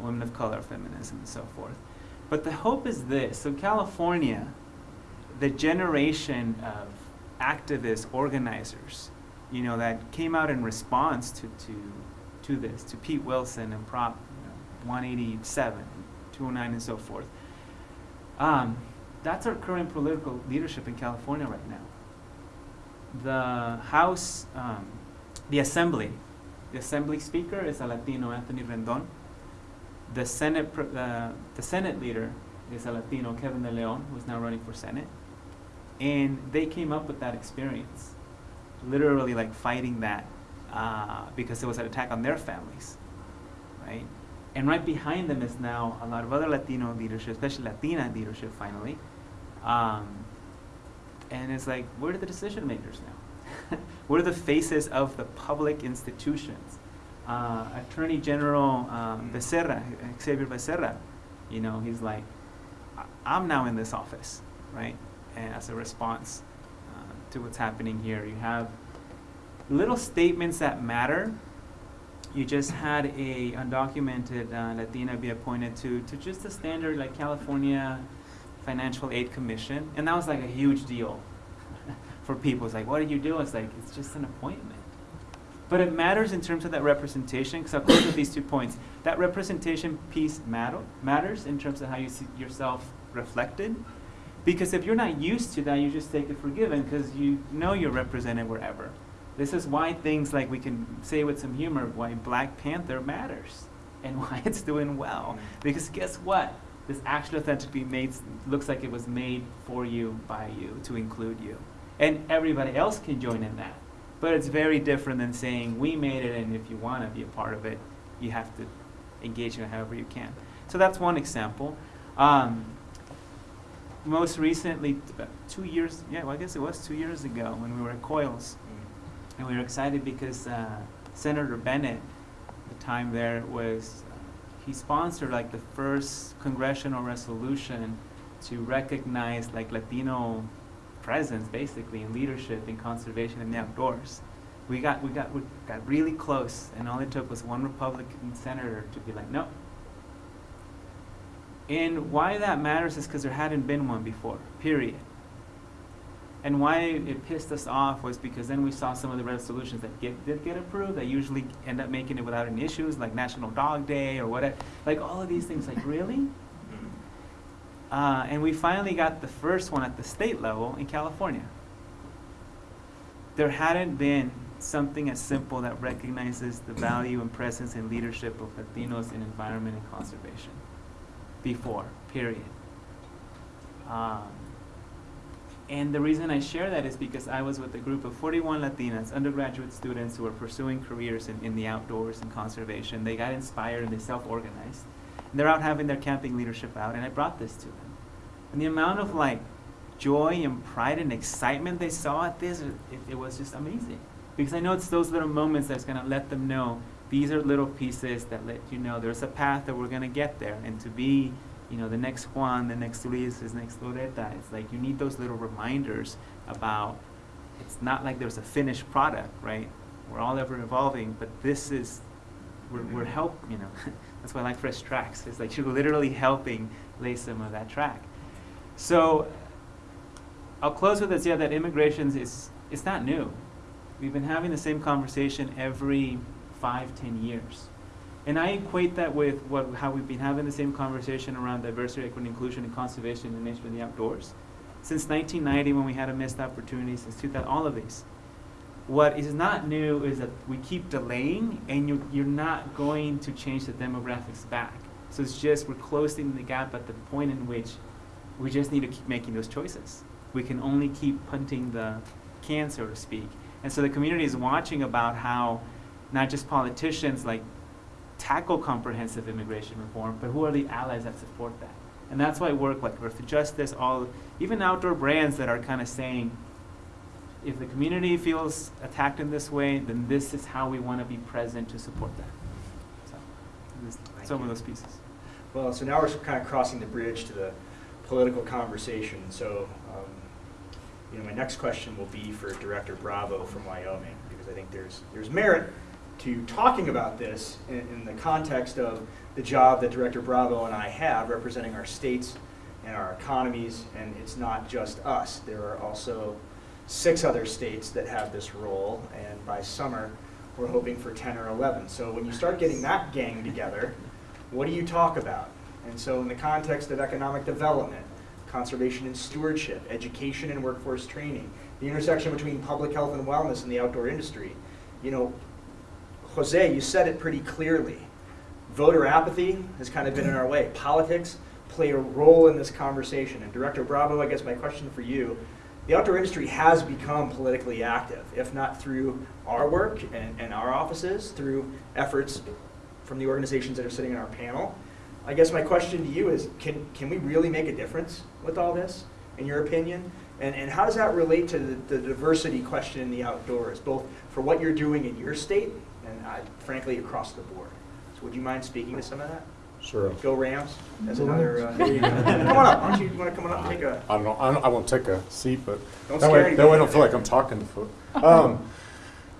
women of color feminism and so forth. But the hope is this. So California, the generation of activists, organizers, you know, that came out in response to, to, to this, to Pete Wilson and Prop you know, 187, 209 and so forth. Um, that's our current political leadership in California right now. The House, um, the Assembly, the Assembly Speaker is a Latino, Anthony Rendon. The Senate, uh, the Senate leader is a Latino, Kevin De Leon, who's now running for Senate. And they came up with that experience, literally like fighting that uh, because it was an attack on their families, right? And right behind them is now a lot of other Latino leadership, especially Latina leadership finally. Um, and it's like, where are the decision makers now? where are the faces of the public institutions? Uh, Attorney General um, Becerra, Xavier Becerra, you know, he's like, "I- I'm now in this office, right? And as a response uh, to what's happening here, you have little statements that matter. You just had a undocumented uh, Latina be appointed to, to just a standard like California Financial Aid Commission, and that was like a huge deal for people. It's like, what did you do? It's like, it's just an appointment. But it matters in terms of that representation, because I'll close with these two points. That representation piece matter, matters in terms of how you see yourself reflected. Because if you're not used to that, you just take it for given, because you know you're represented wherever. This is why things like we can say with some humor, why Black Panther matters and why it's doing well. Because guess what? This actually authentically made, looks like it was made for you, by you, to include you. And everybody else can join in that. But it's very different than saying, we made it, and if you want to be a part of it, you have to engage in it however you can. So that's one example. Um, most recently, about two years, yeah, well, I guess it was two years ago when we were at Coils. And we were excited because uh, Senator Bennet, the time there was, he sponsored like the first congressional resolution to recognize like Latino presence, basically, in leadership in conservation in the outdoors. We got we got we got really close, and all it took was one Republican senator to be like, no. And why that matters is because there hadn't been one before. Period. And why it pissed us off was because then we saw some of the resolutions that get, did get approved that usually end up making it without any issues, like National Dog Day or whatever. Like all of these things, like really? Uh, and we finally got the first one at the state level in California. There hadn't been something as simple that recognizes the value and presence and leadership of Latinos in environment and conservation before, period. Um, and the reason I share that is because I was with a group of 41 Latinas, undergraduate students who were pursuing careers in, in the outdoors and conservation. They got inspired and they self-organized. They're out having their camping leadership out, and I brought this to them. And the amount of like joy and pride and excitement they saw at this, it, it was just amazing. Because I know it's those little moments that's gonna let them know these are little pieces that let you know there's a path that we're gonna get there. And to be, you know, the next Juan, the next Luis, the next Loretta, it's like you need those little reminders about it's not like there's a finished product, right? We're all ever evolving, but this is we're, we're mm-hmm. help, you know, that's why I like fresh tracks. It's like you're literally helping lay some of that track. So I'll close with this, yeah, that immigration is, it's not new. We've been having the same conversation every five, ten years. And I equate that with what, how we've been having the same conversation around diversity, equity, inclusion, and conservation in the nature and the outdoors. Since 1990, when we had a missed opportunity, since 2000, all of these. What is not new is that we keep delaying, and you, you're not going to change the demographics back. So it's just we're closing the gap at the point in which we just need to keep making those choices. We can only keep punting the can, so to speak. And so the community is watching about how not just politicians like tackle comprehensive immigration reform, but who are the allies that support that? And that's why work like Earthjustice, all even outdoor brands that are kind of saying, if the community feels attacked in this way, then this is how we want to be present to support that. So, this, some of those pieces. Well, so now we're kind of crossing the bridge to the political conversation. So, um, you know, my next question will be for Director Bravo from Wyoming, because I think there's, there's merit to talking about this in, in the context of the job that Director Bravo and I have representing our states and our economies, and it's not just us. There are also six other states that have this role, and by summer, we're hoping for 10 or 11. So when you start getting that gang together, what do you talk about? And so in the context of economic development, conservation and stewardship, education and workforce training, the intersection between public health and wellness and the outdoor industry, you know, Jose, you said it pretty clearly. Voter apathy has kind of been in our way. Politics play a role in this conversation. And Director Bravo, I guess my question for you, the outdoor industry has become politically active, if not through our work and, and our offices, through efforts from the organizations that are sitting on our panel. I guess my question to you is, can, can we really make a difference with all this, in your opinion? And, and how does that relate to the, the diversity question in the outdoors, both for what you're doing in your state and uh, frankly across the board? So would you mind speaking to some of that? Sure. Go Rams. That's another. Uh, there you go. come on up. Why don't you, you want to come on up and take a? I don't know, I, don't, I won't take a seat, but Don't that way, that way I don't feel like I'm talking to foot. Um,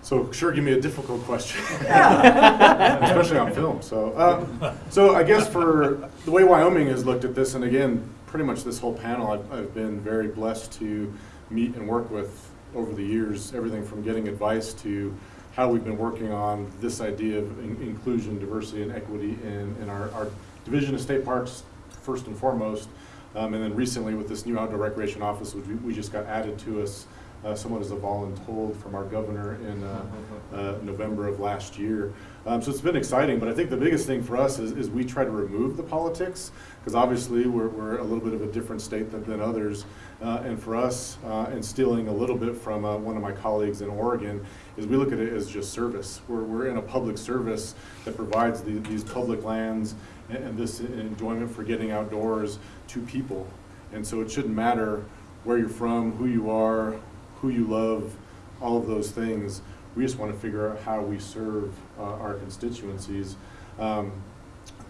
so sure, give me a difficult question. Especially on film, so. Um, so I guess for the way Wyoming has looked at this, and again, pretty much this whole panel, I've, I've been very blessed to meet and work with over the years, everything from getting advice to how we've been working on this idea of in- inclusion, diversity, and equity in, in our, our Division of State Parks, first and foremost. Um, and then recently with this new outdoor recreation office, which we, we just got added to us, uh, somewhat as a voluntold from our governor in, uh, uh, November of last year. Um, so it's been exciting, but I think the biggest thing for us is, is we try to remove the politics, because obviously we're, we're a little bit of a different state than, than others. Uh, and for us, uh, and stealing a little bit from uh, one of my colleagues in Oregon, is we look at it as just service. We're, we're in a public service that provides the, these public lands and, and this enjoyment for getting outdoors to people. And so it shouldn't matter where you're from, who you are, who you love, all of those things. We just want to figure out how we serve uh, our constituencies. Um,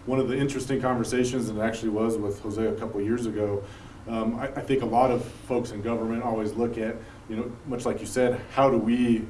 one of the interesting conversations, and it actually was with Jose a couple years ago, um, I, I think a lot of folks in government always look at, you know, much like you said, how do we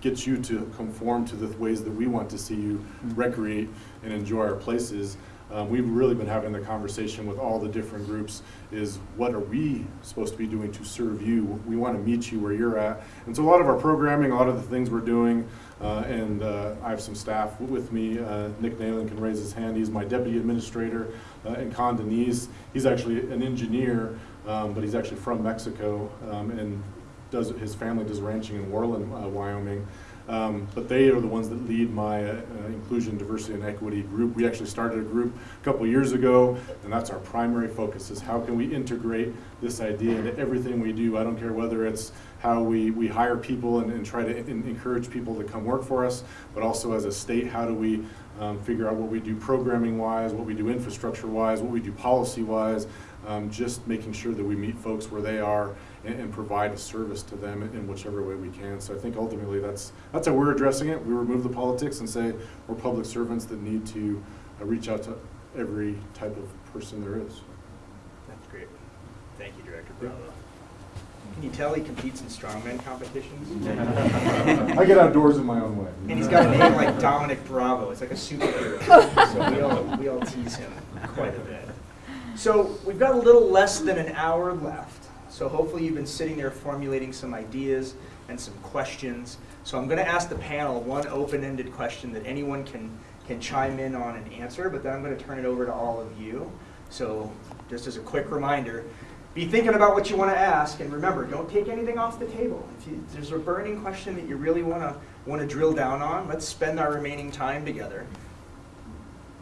get you to conform to the ways that we want to see you recreate and enjoy our places? Um, we've really been having the conversation with all the different groups is what are we supposed to be doing to serve you? We want to meet you where you're at. And so a lot of our programming, a lot of the things we're doing, uh, and uh, I have some staff with me. Uh, Nick Nalen can raise his hand. He's my deputy administrator. Uh, and Con Denise, he's actually an engineer, um, but he's actually from Mexico um, and does his family does ranching in Worland, uh, Wyoming. Um, but they are the ones that lead my uh, inclusion, diversity, and equity group. We actually started a group a couple years ago, and that's our primary focus: is how can we integrate this idea into everything we do. I don't care whether it's how we, we hire people and, and try to en- encourage people to come work for us, but also as a state, how do we um, figure out what we do programming-wise, what we do infrastructure-wise, what we do policy-wise, um, just making sure that we meet folks where they are and, and provide a service to them in, whichever way we can. So I think ultimately that's that's how we're addressing it. We remove the politics and say we're public servants that need to uh, reach out to every type of person there is. That's great. Thank you, Director Bravo. Can you tell he competes in strongman competitions? I get outdoors in my own way. And he's got a name like Domenic Bravo. It's like a superhero. So we all, we all tease him quite a bit. So we've got a little less than an hour left. So hopefully you've been sitting there formulating some ideas and some questions. So I'm going to ask the panel one open-ended question that anyone can, can chime in on and answer, but then I'm going to turn it over to all of you. So just as a quick reminder, be thinking about what you want to ask, and remember, don't take anything off the table. If, you, if there's a burning question that you really want to want to drill down on, let's spend our remaining time together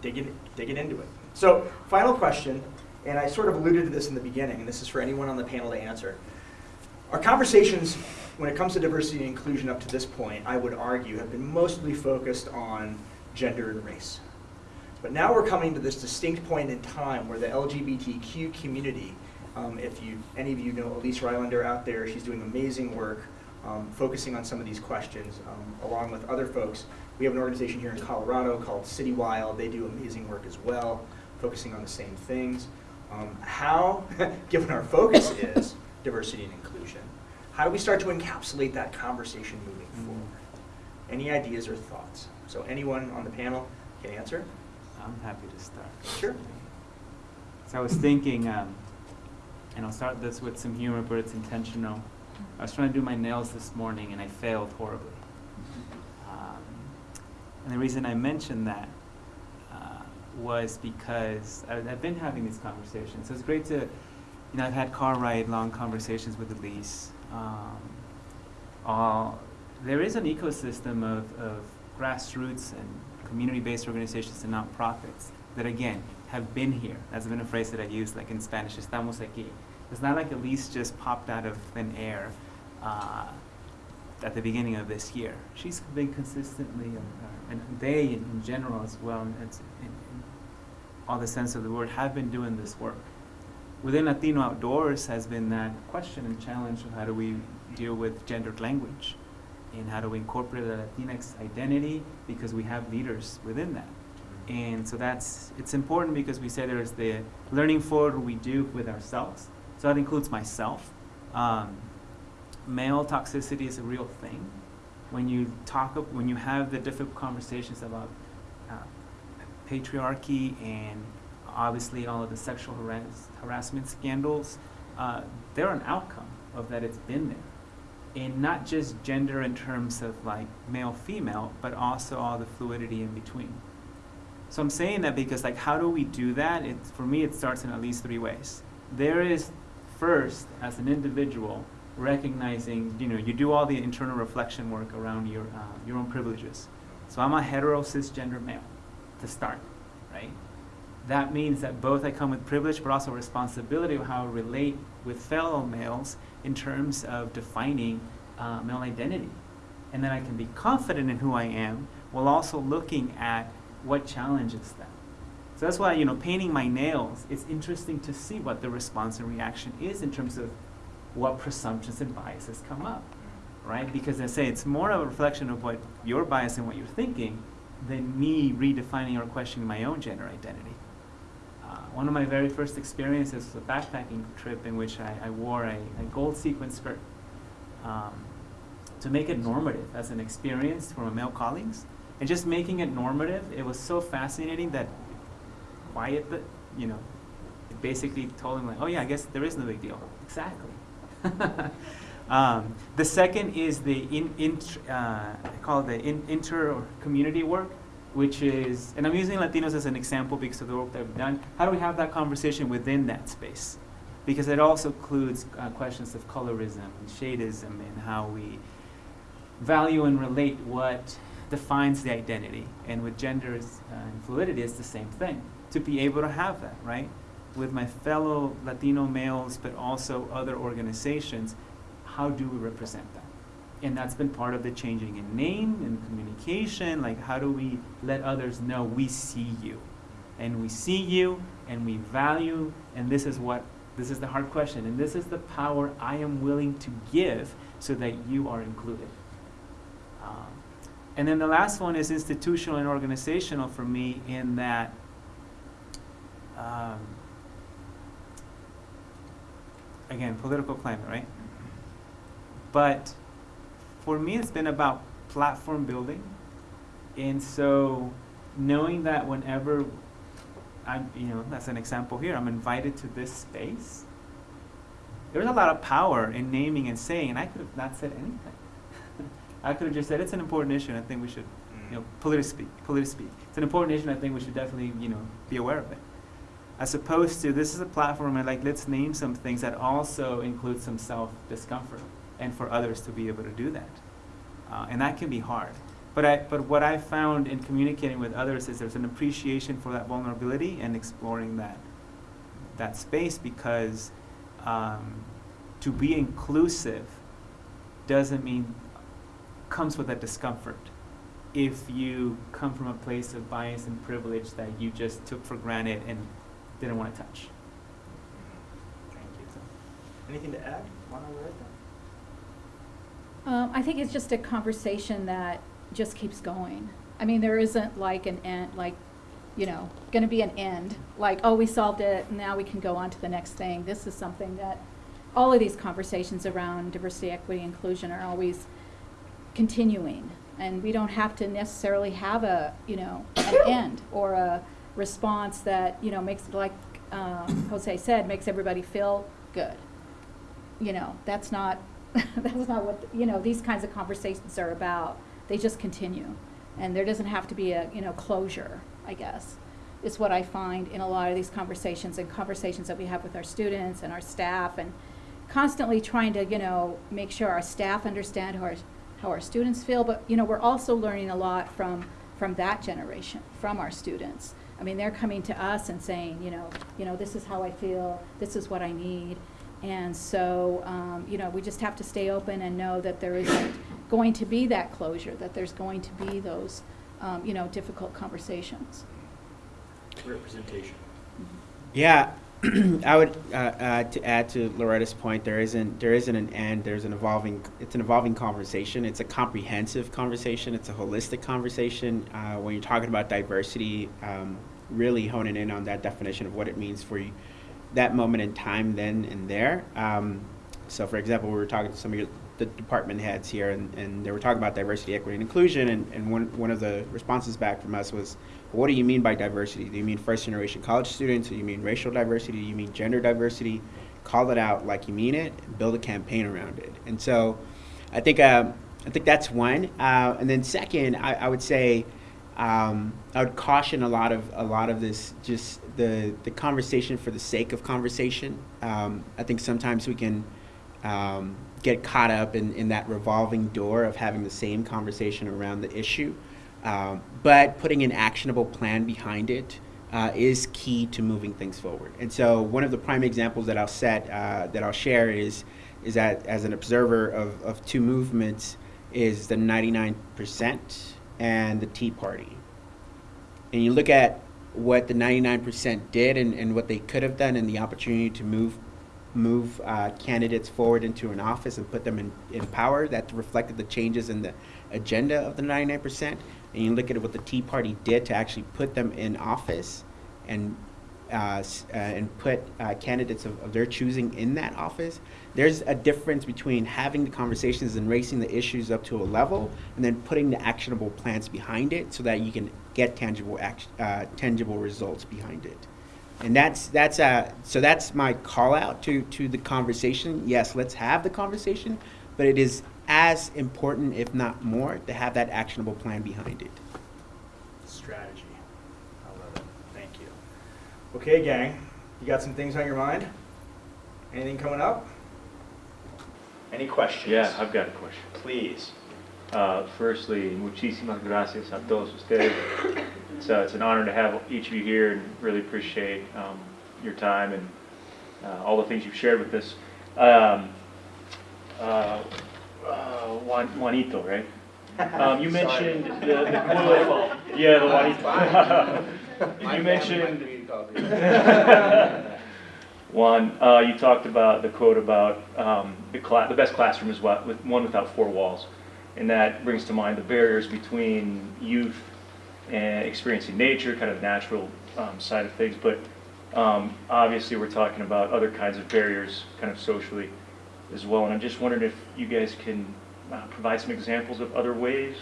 digging digging into it. So, final question, and I sort of alluded to this in the beginning, and this is for anyone on the panel to answer. Our conversations, when it comes to diversity and inclusion up to this point, I would argue, have been mostly focused on gender and race. But now we're coming to this distinct point in time where the LGBTQ community, um, if you, any of you know Elyse Rylander out there, she's doing amazing work um, focusing on some of these questions, um, along with other folks. We have an organization here in Colorado called City Wild. They do amazing work as well. focusing on the same things. Um, how, given our focus is diversity and inclusion, how do we start to encapsulate that conversation moving Mm. forward? Any ideas or thoughts? So anyone on the panel can answer? I'm happy to start. Sure. So I was thinking, um, and I'll start this with some humor, but it's intentional. I was trying to do my nails this morning and I failed horribly. Um, and the reason I mentioned that was because I, I've been having these conversations. So it's great to, you know, I've had car ride long conversations with Elyse. Um, all, there is an ecosystem of, of grassroots and community-based organizations and nonprofits that, again, have been here. That's been a phrase that I use, like in Spanish, estamos aquí. It's not like Elyse just popped out of thin air uh, at the beginning of this year. She's been consistently, uh, and they in, in general as well, and in all the sense of the word, have been doing this work. Within Latino Outdoors has been that question and challenge of how do we deal with gendered language and how do we incorporate the Latinx identity because we have leaders within that. And so that's, it's important because we say there's the learning forward we do with ourselves. So that includes myself. Um, male toxicity is a real thing. When you talk, when you have the difficult conversations about patriarchy and obviously all of the sexual harass- harassment scandals, uh, they're an outcome of that it's been there. And not just gender in terms of like male, female, but also all the fluidity in between. So I'm saying that because like how do we do that? It, for me, it starts in at least three ways. There is first, as an individual, recognizing, you know, you do all the internal reflection work around your, uh, your own privileges. So I'm a hetero cisgender male to start, right? That means that both I come with privilege, but also responsibility of how I relate with fellow males in terms of defining uh, male identity. And then I can be confident in who I am while also looking at what challenges them. So that's why, you know, painting my nails, it's interesting to see what the response and reaction is in terms of what presumptions and biases come up, right? Because I say it's more of a reflection of what your bias and what you're thinking than me redefining or questioning my own gender identity. Uh, one of my very first experiences was a backpacking trip in which I, I wore a, a gold sequin skirt um, to make it normative as an experience for my male colleagues. And just making it normative, it was so fascinating that quiet, the, you know, basically told him like, oh yeah, I guess there is no big deal. Exactly. um, the second is the in, in uh, I call the in, inter or community work, which is, and I'm using Latinos as an example because of the work that we've done. How do we have that conversation within that space? Because it also includes uh, questions of colorism and shadeism and how we value and relate what defines the identity. And with genders uh, and fluidity, it's the same thing. To be able to have that, right? With my fellow Latino males, but also other organizations, how do we represent that? And that's been part of the changing in name and communication. Like, how do we let others know we see you? And we see you and we value, and this is what, this is the hard question, and this is the power I am willing to give so that you are included. Um, and then the last one is institutional and organizational for me in that um, again, political climate, right? But for me, it's been about platform building. And so knowing that whenever I'm, you know, as an example here, I'm invited to this space, there's a lot of power in naming and saying, and I could have not said anything. I could have just said it's an important issue, and I think we should, you know, mm. politically speak, politically speak. It's an important issue, and I think we should definitely, you know, be aware of it. As opposed to this is a platform, and like let's name some things that also include some self discomfort, and for others to be able to do that, uh, and that can be hard. But I, but what I found in communicating with others is there's an appreciation for that vulnerability and exploring that, that space because um, to be inclusive doesn't mean comes with that discomfort if you come from a place of bias and privilege that you just took for granted and didn't want to touch. Thank you. Anything to add? Um, I think it's just a conversation that just keeps going. I mean, there isn't like an end, like, you know, going to be an end, like, oh, we solved it, now we can go on to the next thing. This is something that, all of these conversations around diversity, equity, inclusion are always continuing. And we don't have to necessarily have a, you know, an end or a response that, you know, makes, like um, Jose said, makes everybody feel good. You know, that's not, that's not what, you know, these kinds of conversations are about. They just continue. And there doesn't have to be a, you know, closure, I guess, is what I find in a lot of these conversations and conversations that we have with our students and our staff and constantly trying to, you know, make sure our staff understand how our, how our students feel, but, you know, we're also learning a lot from, from that generation, from our students. I mean, they're coming to us and saying, you know, you know, this is how I feel, this is what I need. And so, um, you know, we just have to stay open and know that there isn't going to be that closure, that there's going to be those, um, you know, difficult conversations. Representation. Yeah, I would uh, uh, to add to Loretta's point. There isn't there isn't an end. There's an evolving. It's an evolving conversation. It's a comprehensive conversation. It's a holistic conversation. Uh, when you're talking about diversity, um, really honing in on that definition of what it means for you, that moment in time, then and there. Um, so, for example, we were talking to some of your, the department heads here, and, and they were talking about diversity, equity, and inclusion. And, and one one of the responses back from us was, what do you mean by diversity? Do you mean first generation college students? Do you mean racial diversity? Do you mean gender diversity? Call it out like you mean it. Build a campaign around it. And so, I think um, I think that's one. Uh, and then second, I, I would say um, I would caution a lot of a lot of this just the the conversation for the sake of conversation. Um, I think sometimes we can um, get caught up in, in that revolving door of having the same conversation around the issue. Um, but putting an actionable plan behind it uh, is key to moving things forward. And so, one of the prime examples that I'll set, uh, that I'll share, is is that as an observer of, of two movements, is the 99% and the Tea Party. And you look at what the 99% did and, and what they could have done, and the opportunity to move move uh, candidates forward into an office and put them in, in power that reflected the changes in the agenda of the 99%. And you look at what the Tea Party did to actually put them in office and uh, uh, and put uh, candidates of, of their choosing in that office. There's a difference between having the conversations and raising the issues up to a level, and then putting the actionable plans behind it, so that you can get tangible uh, tangible results behind it. And that's that's uh so that's my call out to to the conversation. Yes, let's have the conversation, but it is as important, if not more, to have that actionable plan behind it. Strategy. I love it. Thank you. Okay, gang, you got some things on your mind? Anything coming up? Any questions? Yeah, I've got a question. Please. Uh, Firstly, muchísimas gracias a todos ustedes. It's, uh, it's an honor to have each of you here and really appreciate um, your time and uh, all the things you've shared with us. Um, uh, uh, Juan- Juanito, right? Um, You mentioned the, the. Yeah, the Juanito. You mentioned. Juan, uh, you talked about the quote about um, the, the best classroom is what, with one without four walls. And that brings to mind the barriers between youth and experiencing nature, kind of natural um, side of things. But um, obviously, we're talking about other kinds of barriers, kind of socially as well. And I'm just wondering if you guys can uh, provide some examples of other ways.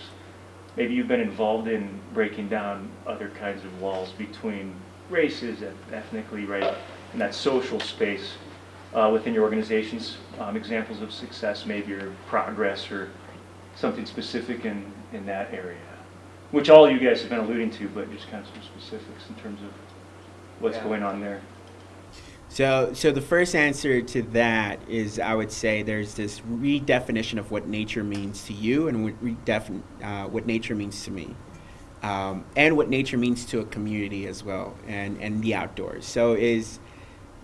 Maybe you've been involved in breaking down other kinds of walls between races, eth- ethnically, right, in that social space uh, within your organizations. Um, examples of success, maybe your progress, or something specific in, in that area, which all you guys have been alluding to, but just kind of some specifics in terms of what's Yeah. going on there. So, so the first answer to that is I would say there's this redefinition of what nature means to you and what, redefin- uh, what nature means to me. Um, and what nature means to a community as well and, and the outdoors. So is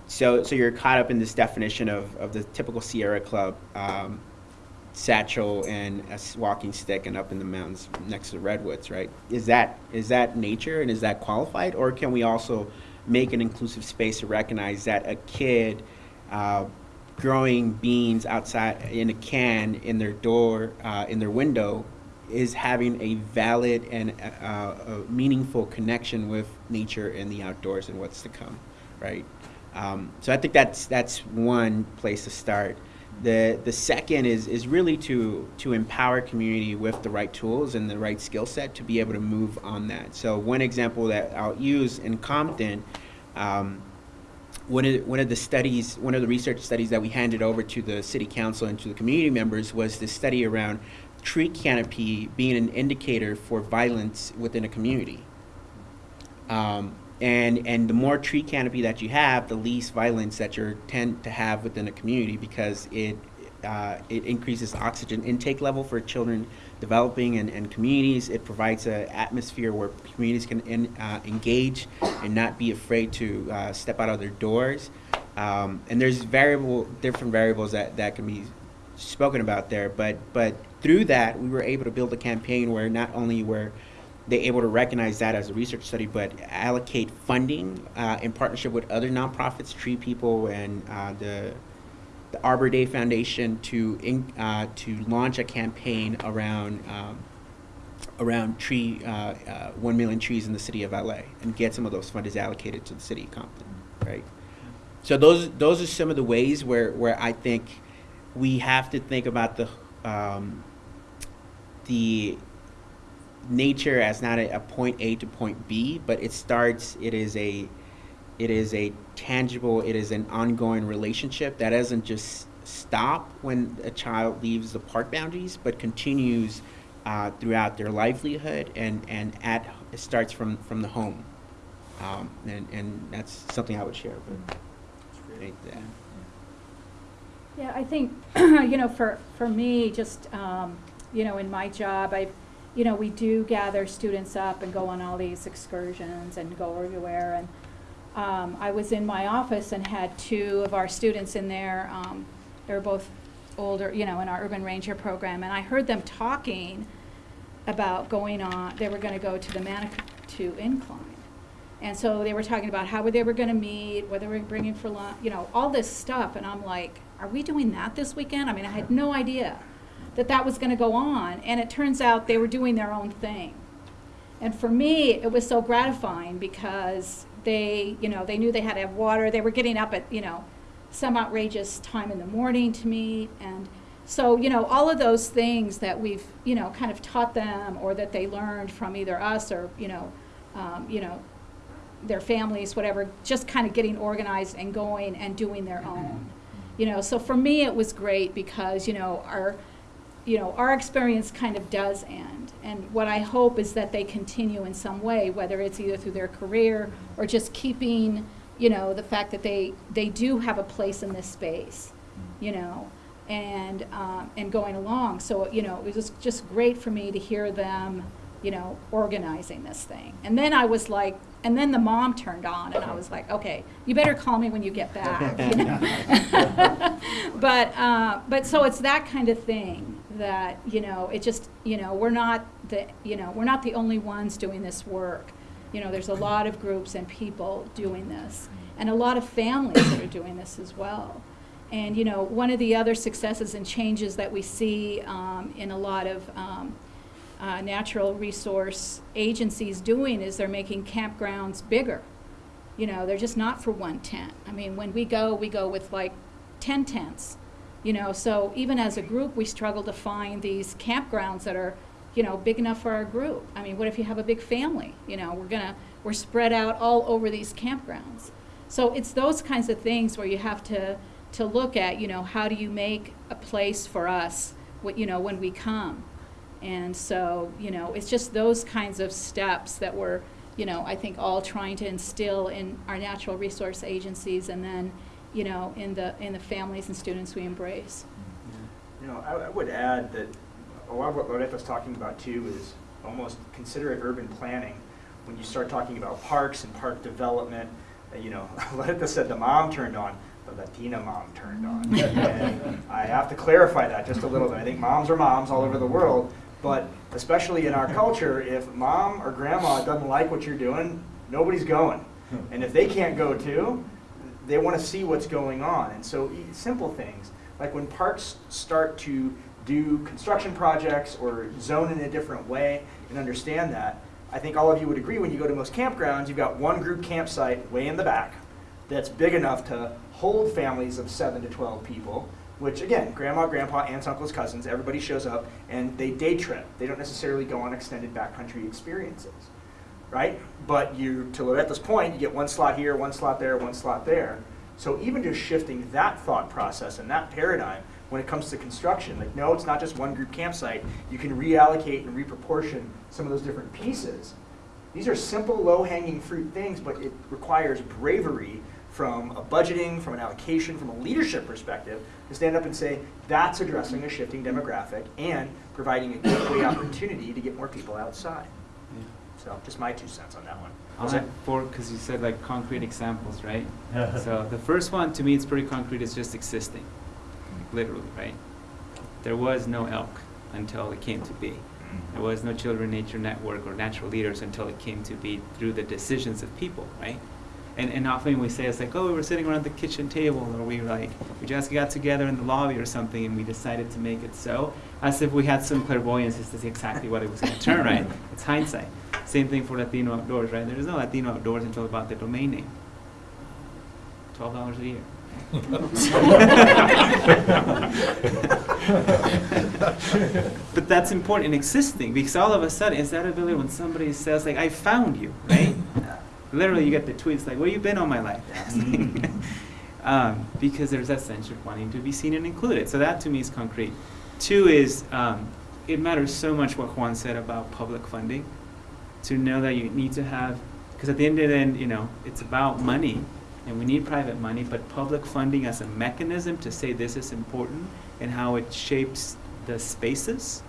so so you're caught up in this definition of, of the typical Sierra Club um, satchel and a walking stick and up in the mountains next to the redwoods, right? Is that is that nature and is that qualified, or can we also make an inclusive space to recognize that a kid uh, growing beans outside in a can in their door uh, in their window is having a valid and uh, a meaningful connection with nature and the outdoors and what's to come, right? Um, so I think that's that's one place to start. The the second is is really to to empower community with the right tools and the right skill set to be able to move on that. So one example that I'll use in Compton. Um, one of, one of the studies, one of the research studies that we handed over to the city council and to the community members was this study around tree canopy being an indicator for violence within a community. Um, and, and the more tree canopy that you have, the least violence that you tend to have within a community because it, uh, it increases oxygen intake level for children developing and, and communities. It provides an atmosphere where communities can in, uh, engage and not be afraid to uh, step out of their doors. Um, and there's variable, different variables that, that can be spoken about there, but, but through that, we were able to build a campaign where not only were they able to recognize that as a research study, but allocate funding uh, in partnership with other nonprofits, Tree People, and uh, the the Arbor Day Foundation to in, uh, to launch a campaign around um, around tree uh, uh, one million trees in the city of LA and get some of those funds allocated to the city of Compton, right? So those those are some of the ways where where I think we have to think about the um, the nature as not a, a point A to point B, but it starts. It is a it is a tangible. It is an ongoing relationship that doesn't just stop when a child leaves the park boundaries, but continues uh, throughout their livelihood and and at it starts from from the home, um, and and that's something I would share. But I think. Yeah, I think, you know, for, for me, just, um, you know, in my job, I, you know, we do gather students up and go on all these excursions and go everywhere. And um, I was in my office and had two of our students in there. Um, they were both older, you know, in our urban ranger program, and I heard them talking about going on. They were going to go to the Manitou Incline. And so they were talking about how they were going to meet, what they were bringing for lunch, you know, all this stuff. And I'm like, are we doing that this weekend? I mean, I had no idea that that was going to go on. And it turns out they were doing their own thing. And for me, it was so gratifying because they, you know, they knew they had to have water. They were getting up at, you know, some outrageous time in the morning to meet. And so, you know, all of those things that we've, you know, kind of taught them or that they learned from either us or, you know, um, you know, their families, whatever, just kind of getting organized and going and doing their own. You know, so for me it was great because, you know, our you know, our experience kind of does end. And what I hope is that they continue in some way, whether it's either through their career or just keeping, you know, the fact that they they do have a place in this space, you know, and um, and going along. So you know, it was just, just great for me to hear them, you know, organizing this thing. And then I was like, and then the mom turned on, and I was like, okay, you better call me when you get back, you know. but uh, but so it's that kind of thing that you know it just you know we're not the you know we're not the only ones doing this work. You know, there's a lot of groups and people doing this, and a lot of families that are doing this as well. And you know, one of the other successes and changes that we see um, in a lot of um, uh, natural resource agencies doing is they're making campgrounds bigger. You know, they're just not for one tent. I mean, when we go, we go with like 10 tents. You know, so even as a group, we struggle to find these campgrounds that are, you know, big enough for our group. I mean, what if you have a big family? You know, we're gonna we're spread out all over these campgrounds. So it's those kinds of things where you have to to look at, you know, how do you make a place for us, what you know, when we come. And so, you know, it's just those kinds of steps that we're, you know, I think all trying to instill in our natural resource agencies and then, you know, in the in the families and students we embrace. You know, I, I would add that a lot of what Loretta's talking about too is almost considerate urban planning. When you start talking about parks and park development, uh, you know, Loretta said the mom turned on, the Latina mom turned on. and I have to clarify that just a little bit. I think moms are moms all over the world, but especially in our culture, if mom or grandma doesn't like what you're doing, nobody's going. And if they can't go too, they want to see what's going on. And so simple things, like when parks start to do construction projects or zone in a different way and understand that, I think all of you would agree when you go to most campgrounds, you've got one group campsite way in the back that's big enough to hold families of seven to 12 people, which again, grandma, grandpa, aunts, uncles, cousins, everybody shows up and they day trip. They don't necessarily go on extended backcountry experiences, right? But you, to Loretta's point, you get one slot here, one slot there, one slot there. So even just shifting that thought process and that paradigm when it comes to construction, like no, it's not just one group campsite. You can reallocate and reproportion some of those different pieces. These are simple, low-hanging fruit things, but it requires bravery from a budgeting, from an allocation, from a leadership perspective, to stand up and say, that's addressing a shifting demographic and providing a gateway opportunity to get more people outside. So just my two cents on that one. I'll Was it- four, because you said like concrete examples, right? So the first one, to me, it's pretty concrete, it's just existing, literally, right? There was no elk until it came to be. There was no Children Nature Network or natural leaders until it came to be through the decisions of people, right? And, and often we say it's like, oh, we were sitting around the kitchen table, or we like, we just got together in the lobby or something, and we decided to make it so, as if we had some clairvoyance as to exactly what it was going to turn, right? It's hindsight. Same thing for Latino Outdoors, right? There is no Latino Outdoors until about the domain name. Twelve dollars a year. but that's important in existing because all of a sudden it's that ability when somebody says like I found you, right? Literally you get the tweets like, Where you been all my life? um, because there's that sense of wanting to be seen and included. So that to me is concrete. Two is um, it matters so much what Juan said about public funding. To know that you need to have because at the end of the end, you know, it's about money and we need private money, but public funding as a mechanism to say this is important and how it shapes the spaces.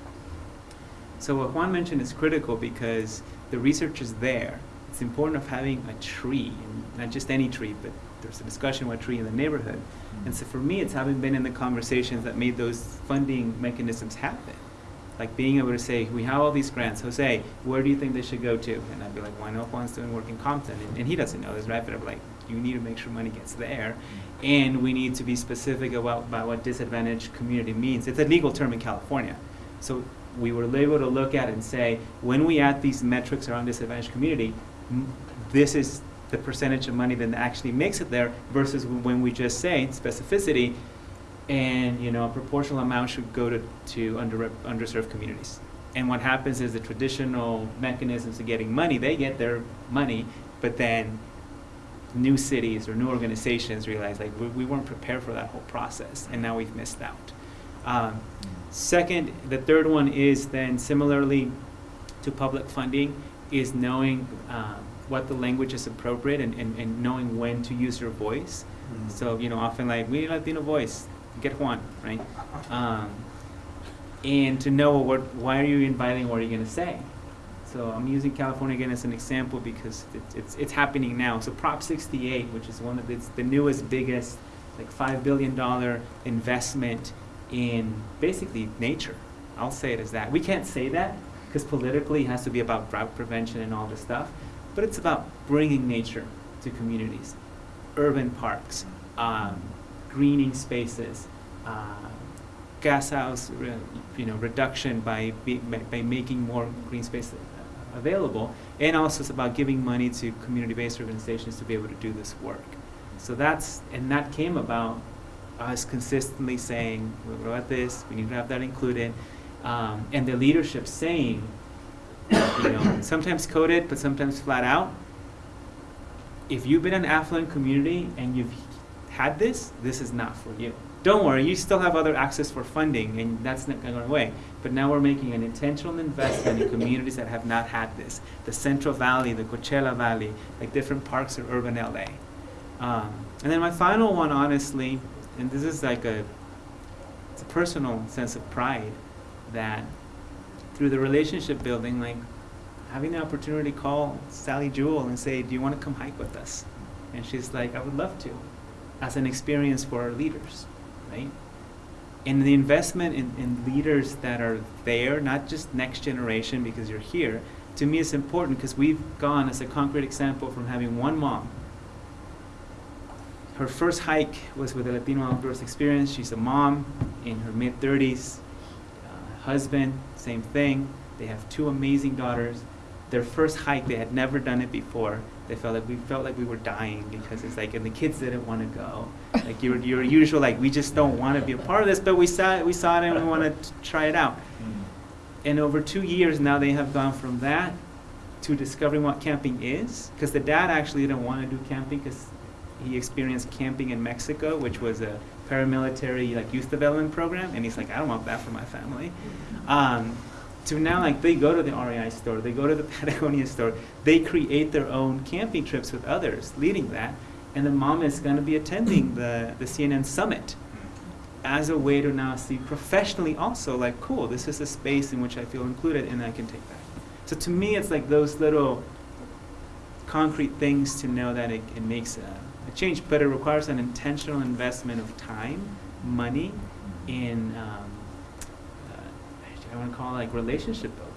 So what Juan mentioned is critical because the research is there. It's important of having a tree, not just any tree, but there's a discussion about tree in the neighborhood. And so for me, it's having been in the conversations that made those funding mechanisms happen. Like being able to say, we have all these grants. Jose, where do you think they should go to? And I'd be like, well, I know Juan's doing work in Compton, and, and he doesn't know this, right? But I'm like, you need to make sure money gets there, and we need to be specific about, about what disadvantaged community means. It's a legal term in California, so we were able to look at and say, when we add these metrics around disadvantaged community, this is the percentage of money that actually makes it there versus when we just say specificity, and you know a proportional amount should go to, to under, underserved communities. And what happens is the traditional mechanisms of getting money, they get their money, but then new cities or new organizations realize like we, we weren't prepared for that whole process, and now we've missed out. Um, second, the third one is then similarly to public funding is knowing um, what the language is appropriate and, and, and knowing when to use your voice. So, you know, often like, we need Latino voice, get one, right? Um, and to know what, why are you inviting, what are you going to say? So I'm using California again as an example because it's, it's, it's happening now. So Prop 68, which is one of the, the newest, biggest, like $5 billion investment in basically nature. I'll say it as that. We can't say that because politically it has to be about drought prevention and all this stuff, but it's about bringing nature to communities, urban parks, um, greening spaces, uh, gas house you know, reduction by, by, making more green space uh, available, and also it's about giving money to community-based organizations to be able to do this work. So that's, and that came about us consistently saying, we're at this, we need to have that included, um, and the leadership saying, you know, sometimes coded, but sometimes flat out, if you've been an affluent community and you've had this, this is not for you. Don't worry, you still have other access for funding, and that's not going away. But now we're making an intentional investment in communities that have not had this. The Central Valley, the Coachella Valley, like different parks of urban LA. Um, and then my final one, honestly, and this is like a, it's a personal sense of pride that through the relationship building, like having the opportunity to call Sally Jewell and say, do you want to come hike with us? And she's like, I would love to, as an experience for our leaders, right? And the investment in, in leaders that are there, not just next generation because you're here, to me is important because we've gone, as a concrete example, from having one mom. Her first hike was with the Latino Outdoors Experience. She's a mom in her mid 30s. Uh, husband, same thing. They have two amazing daughters. Their first hike, they had never done it before. They felt like we felt like we were dying because it's like, and the kids didn't want to go. Like your your usual, like we just don't want to be a part of this, but we saw it, we saw it, and we want to try it out. And over two years now, they have gone from that to discovering what camping is. Because the dad actually didn't want to do camping because he experienced camping in Mexico, which was a paramilitary like youth development program, and he's like, I don't want that for my family. Um, to now, like they go to the REI store, they go to the Patagonia store, they create their own camping trips with others, leading that, and the mom is going to be attending the the CNN summit as a way to now see professionally also like cool this is a space in which i feel included and i can take that. So to me it's like those little concrete things to know that it, it makes a, a change but it requires an intentional investment of time money in um, i want to call it like relationship building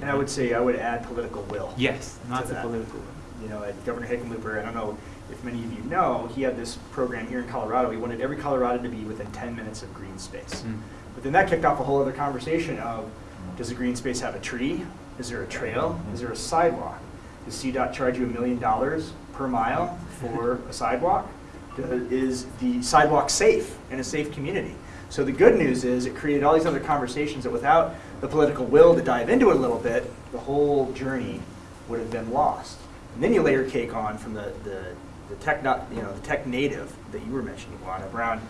And I would say I would add political will. yes not the political You know, at Governor Hickenlooper, I don't know if many of you know, he had this program here in Colorado. He wanted every Colorado to be within 10 minutes of green space. Mm. But then that kicked off a whole other conversation of, does a green space have a tree? Is there a trail? Is there a sidewalk? Does CDOT charge you a million dollars per mile for a sidewalk? Is the sidewalk safe in a safe community? So the good news is it created all these other conversations that without the political will to dive into it a little bit, the whole journey would have been lost. And then you layer cake on from the, the, the tech, not, you know, the tech native that you were mentioning, Juan, Brown.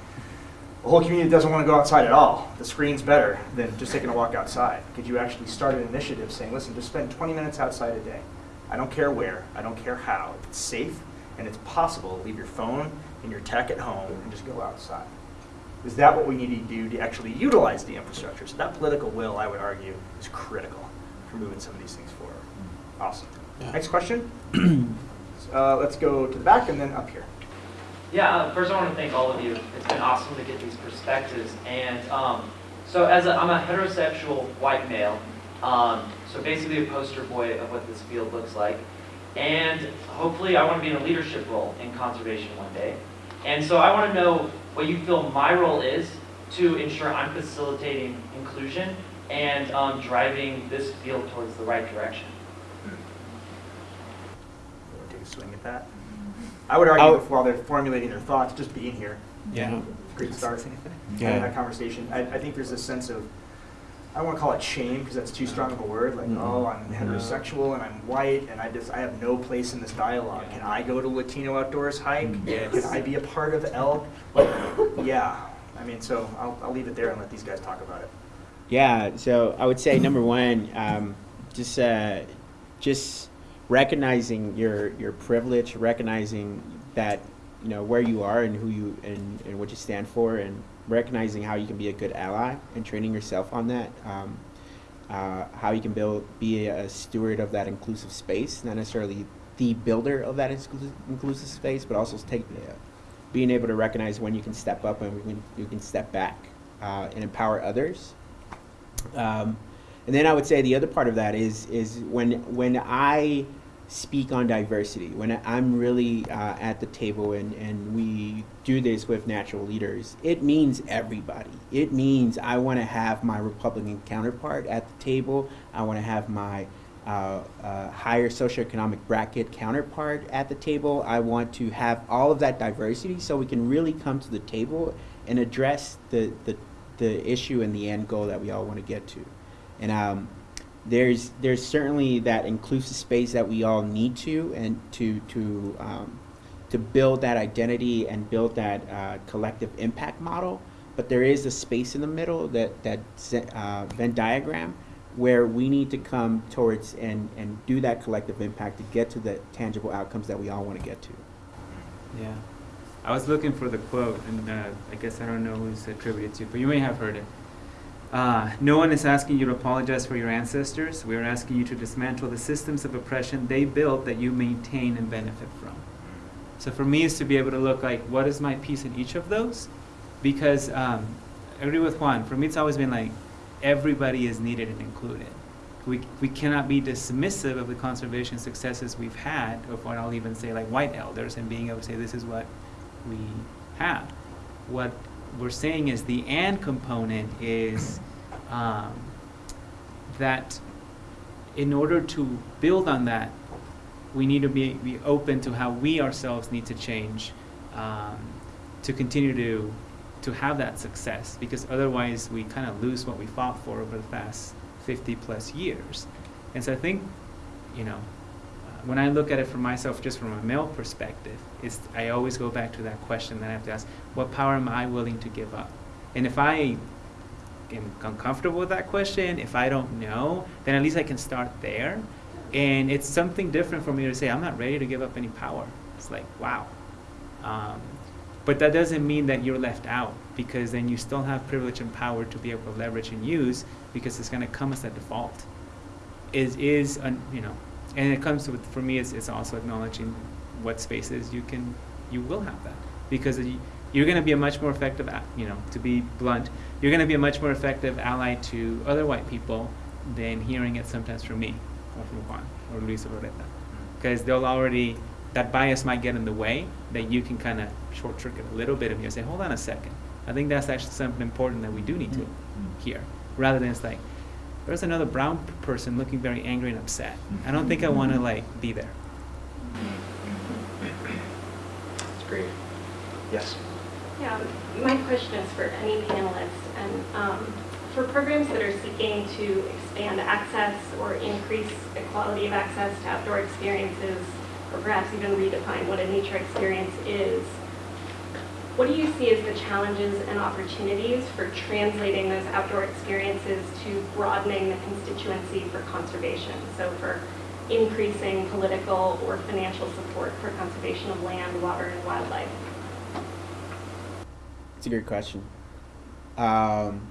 The whole community doesn't want to go outside at all. The screen's better than just taking a walk outside. Could you actually start an initiative saying, listen, just spend 20 minutes outside a day. I don't care where, I don't care how. It's safe and it's possible, leave your phone and your tech at home and just go outside. Is that what we need to do to actually utilize the infrastructure? So that political will, I would argue, is critical for moving some of these things forward. Awesome. Next question? Uh, let's go to the back and then up here. Yeah, uh, first I want to thank all of you. It's been awesome to get these perspectives. And um, so as a, I'm a heterosexual white male, um, so basically a poster boy of what this field looks like. And hopefully I want to be in a leadership role in conservation one day. And so I want to know what you feel my role is to ensure I'm facilitating inclusion and um, driving this field towards the right direction. You want take a swing at that? I would argue I'll- while they're formulating their thoughts, just being here, Yeah. great start. Having that conversation. I, I think there's a sense of, I don't want to call it shame because that's too strong of a word. Like, Mhm. oh, I'm heterosexual and I'm white and I just I have no place in this dialogue. Can I go to Latino outdoors hike? Yes. Can I be a part of elk? Like, yeah. I mean, so I'll, I'll leave it there and let these guys talk about it. Yeah, so I would say number one, um, just uh, just recognizing your your privilege, recognizing that you know where you are and who you and, and what you stand for, and recognizing how you can be a good ally and training yourself on that. Um, uh, how you can build, be a steward of that inclusive space, not necessarily the builder of that exclusive, inclusive space, but also take uh, being able to recognize when you can step up and when you can step back uh, and empower others. Um, and then I would say the other part of that is is when when I speak on diversity, when I'm really uh, at the table and, and we do this with natural leaders, it means everybody. It means I want to have my Republican counterpart at the table. I want to have my uh, uh, higher socioeconomic bracket counterpart at the table. I want to have all of that diversity so we can really come to the table and address the, the, the issue and the end goal that we all want to get to. And um, there's there's certainly that inclusive space that we all need to and to to um, to build that identity and build that uh, collective impact model. But there is a space in the middle that that uh, Venn diagram where we need to come towards and and do that collective impact to get to the tangible outcomes that we all want to get to. Yeah. I was looking for the quote, and uh, I guess I don't know who's attributed to, but you may have heard it. Uh, no one is asking you to apologize for your ancestors. We are asking you to dismantle the systems of oppression they built that you maintain and benefit from. So for me, is to be able to look like, what is my piece in each of those? Because um, I agree with Juan. For me, it's always been like, everybody is needed and included. We, we cannot be dismissive of the conservation successes we've had, of what I'll even say like white elders, and being able to say this is what we have. What we're saying is the and component is um, that in order to build on that, we need to be, be open to how we ourselves need to change um, to continue to to have that success because otherwise we kind of lose what we fought for over the past 50 plus years. And so I think, you know, uh, when I look at it for myself, just from a male perspective, is I always go back to that question that I have to ask: What power am I willing to give up? And if I am uncomfortable with that question, if I don't know, then at least I can start there. And it's something different for me to say I'm not ready to give up any power. It's like wow. Um, but that doesn't mean that you're left out because then you still have privilege and power to be able to leverage and use because it's going to come as a default. Is is un, you know, and it comes with for me. It's, it's also acknowledging what spaces you can you will have that. Because you, you're going to be a much more effective you know to be blunt you're going to be a much more effective ally to other white people than hearing it sometimes from me or from Juan or Luis or Loretta. Mm. Because they'll already that bias might get in the way that you can kind of short circuit a little bit of you and say hold on a second. I think that's actually something important that we do need to mm. hear. Rather than it's like there's another brown person looking very angry and upset. I don't think i want to mm. like be there great. Yes. Yeah, my question is for any panelist, and um, for programs that are seeking to expand access or increase equality of access to outdoor experiences, or perhaps even redefine what a nature experience is, what do you see as the challenges and opportunities for translating those outdoor experiences to broadening the constituency for conservation? So for increasing political or financial support for conservation of land, water, and wildlife? It's a great question. Um,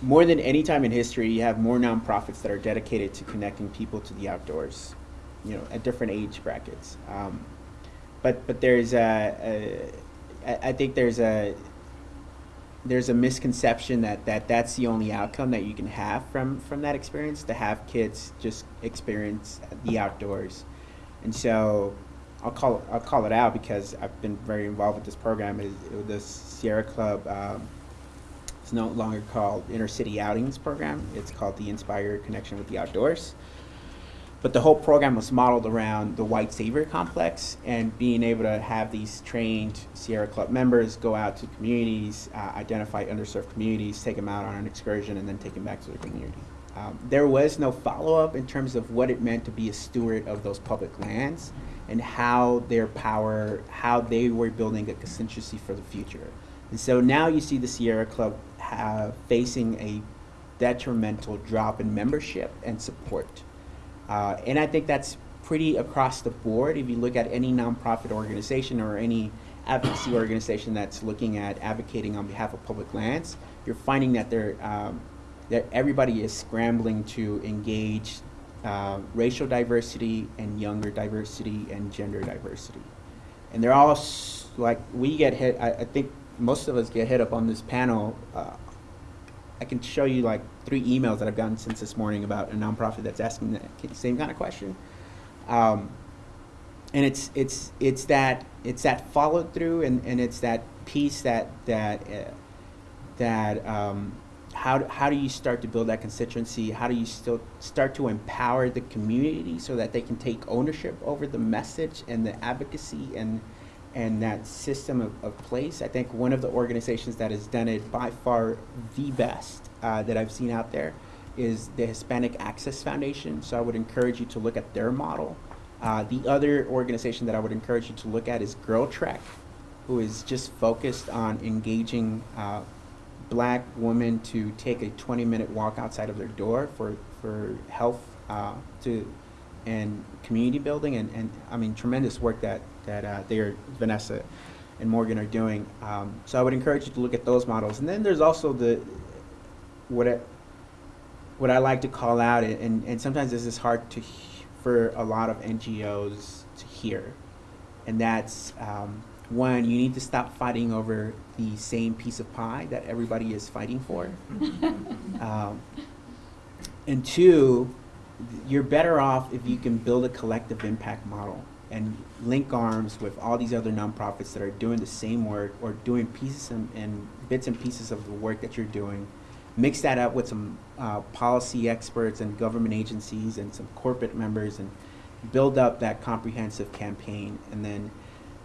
more than any time in history, you have more nonprofits that are dedicated to connecting people to the outdoors, you know, at different age brackets. Um, but but there's a, a I I think there's a there's a misconception that, that that's the only outcome that you can have from, from that experience to have kids just experience the outdoors and so I'll call I'll call it out because I've been very involved with this program. It, Is the Sierra Club? Um, it's no longer called Inner City Outings Program. It's called the Inspire Connection with the Outdoors. But the whole program was modeled around the White Savior Complex and being able to have these trained Sierra Club members go out to communities, uh, identify underserved communities, take them out on an excursion, and then take them back to their community. Um, there was no follow up in terms of what it meant to be a steward of those public lands and how their power, how they were building a constituency for the future. And so now you see the Sierra Club have, facing a detrimental drop in membership and support. Uh, and I think that's pretty across the board. If you look at any nonprofit organization or any advocacy organization that's looking at advocating on behalf of public lands, you're finding that they're um, that everybody is scrambling to engage uh, racial diversity and younger diversity and gender diversity. And they're all like, we get hit, I, I think most of us get hit up on this panel. Uh, I can show you like three emails that I've gotten since this morning about a nonprofit that's asking the same kind of question. Um, and it's it's it's that it's that follow through and, and it's that piece that that uh, that um, how do- how do you start to build that constituency? How do you still start to empower the community so that they can take ownership over the message and the advocacy and and that system of, of place? I think one of the organizations that has done it by far the best uh, that I've seen out there is the Hispanic Access Foundation. So I would encourage you to look at their model. Uh, the other organization that I would encourage you to look at is Girl Trek, who is just focused on engaging uh, black women to take a 20 minute walk outside of their door for, for health uh, to and community building and, and I mean tremendous work that, that uh, they are Vanessa and Morgan are doing. Um, so I would encourage you to look at those models. And then there's also the what I, what I like to call out and, and sometimes this is hard to for a lot of NGOs to hear. And that's um, one, you need to stop fighting over the same piece of pie that everybody is fighting for. um, and two, you're better off if you can build a collective impact model. and link arms with all these other nonprofits that are doing the same work or doing pieces and, and bits and pieces of the work that you're doing. Mix that up with some uh, policy experts and government agencies and some corporate members and build up that comprehensive campaign. And then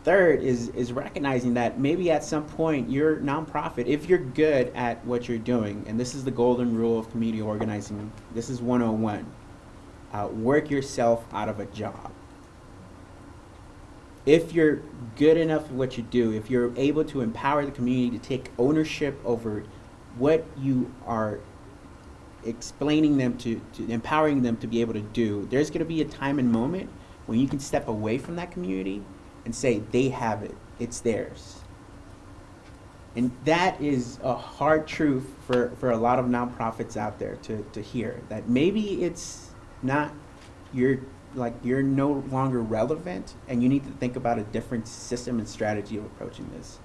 third is, is recognizing that maybe at some point your nonprofit, if you're good at what you're doing, and this is the golden rule of community organizing, this is 101, uh, work yourself out of a job if you're good enough at what you do, if you're able to empower the community to take ownership over what you are explaining them to, to empowering them to be able to do, there's going to be a time and moment when you can step away from that community and say they have it, it's theirs. And that is a hard truth for, for a lot of nonprofits out there to, to hear that maybe it's not your like you're no longer relevant and you need to think about a different system and strategy of approaching this.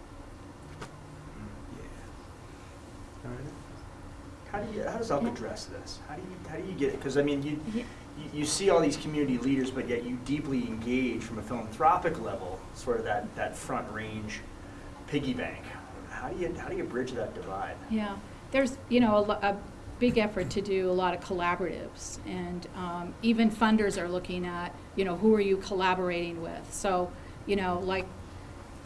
How do you, how does Elk address this? How do you, how do you get it? Because I mean, you, you, you see all these community leaders, but yet you deeply engage from a philanthropic level, sort of that, that front range piggy bank. How do you, how do you bridge that divide? Yeah, there's, you know, a, lo- a big effort to do a lot of collaboratives, and um, even funders are looking at, you know, who are you collaborating with? So, you know, like,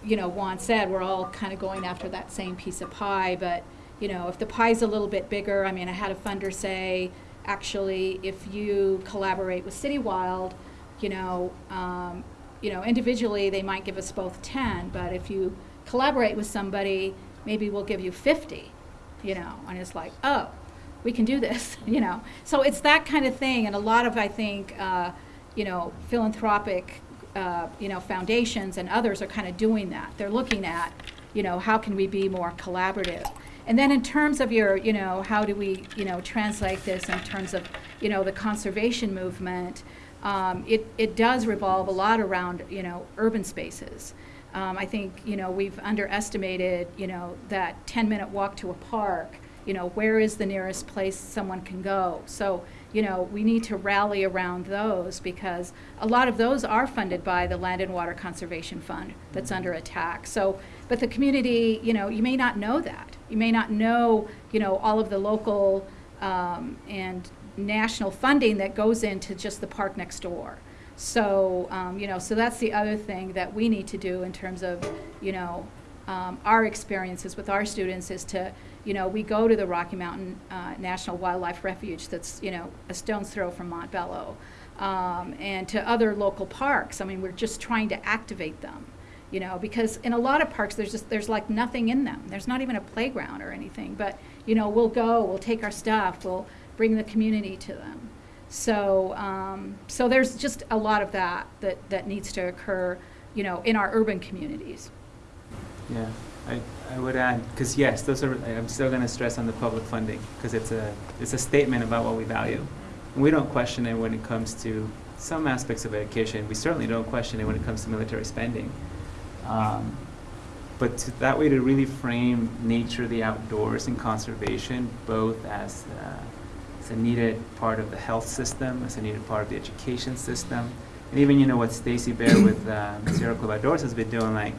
you know, Juan said, we're all kind of going after that same piece of pie, but, you know, if the pie's a little bit bigger, I mean, I had a funder say, actually, if you collaborate with City Wild, you know, um, you know, individually, they might give us both ten, but if you collaborate with somebody, maybe we'll give you fifty, you know, and it's like, oh, we can do this, you know. So it's that kind of thing, and a lot of, I think, uh, you know, philanthropic, uh, you know, foundations and others are kind of doing that. They're looking at, you know, how can we be more collaborative? And then in terms of your, you know, how do we, you know, translate this in terms of, you know, the conservation movement, um, it, it does revolve a lot around, you know, urban spaces. Um, I think, you know, we've underestimated, you know, that 10-minute walk to a park, you know, where is the nearest place someone can go? So, you know, we need to rally around those because a lot of those are funded by the Land and Water Conservation Fund that's under attack. So, but the community, you know, you may not know that. You may not know, you know, all of the local um, and national funding that goes into just the park next door. So, um, you know, so that's the other thing that we need to do in terms of, you know, um, our experiences with our students is to, you know, we go to the Rocky Mountain uh, National Wildlife Refuge that's, you know, a stone's throw from Montbello, um, and to other local parks. I mean, we're just trying to activate them, you know, because in a lot of parks, there's just, there's like nothing in them. There's not even a playground or anything, but, you know, we'll go, we'll take our stuff, we'll bring the community to them. So, um, so there's just a lot of that, that, that needs to occur, you know, in our urban communities. Yeah, I, I would add, because yes, those are, I'm still going to stress on the public funding, because it's a, it's a statement about what we value. And we don't question it when it comes to some aspects of education. We certainly don't question it when it comes to military spending. Um, but to, that way to really frame nature, the outdoors, and conservation both as, uh, as a needed part of the health system, as a needed part of the education system, and even you know what Stacy Bare with uh, Sierra Club Outdoors has been doing, like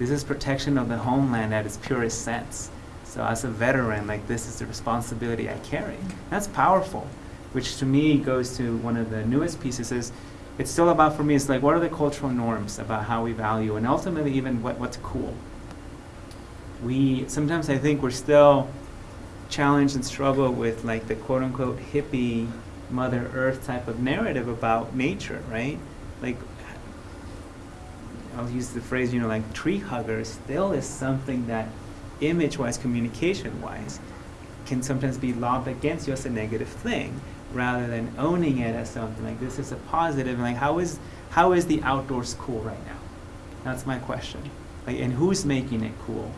this is protection of the homeland at its purest sense. So as a veteran, like this is the responsibility I carry. That's powerful, which to me goes to one of the newest pieces is it's still about for me it's like what are the cultural norms about how we value and ultimately even what, what's cool. We sometimes I think we're still challenged and struggle with like the quote unquote hippie mother earth type of narrative about nature, right? Like I'll use the phrase, you know, like tree huggers still is something that image-wise, communication-wise, can sometimes be lobbed against you as a negative thing, rather than owning it as something like this is a positive. And like, how is how is the outdoors cool right now? That's my question. Like, and who's making it cool,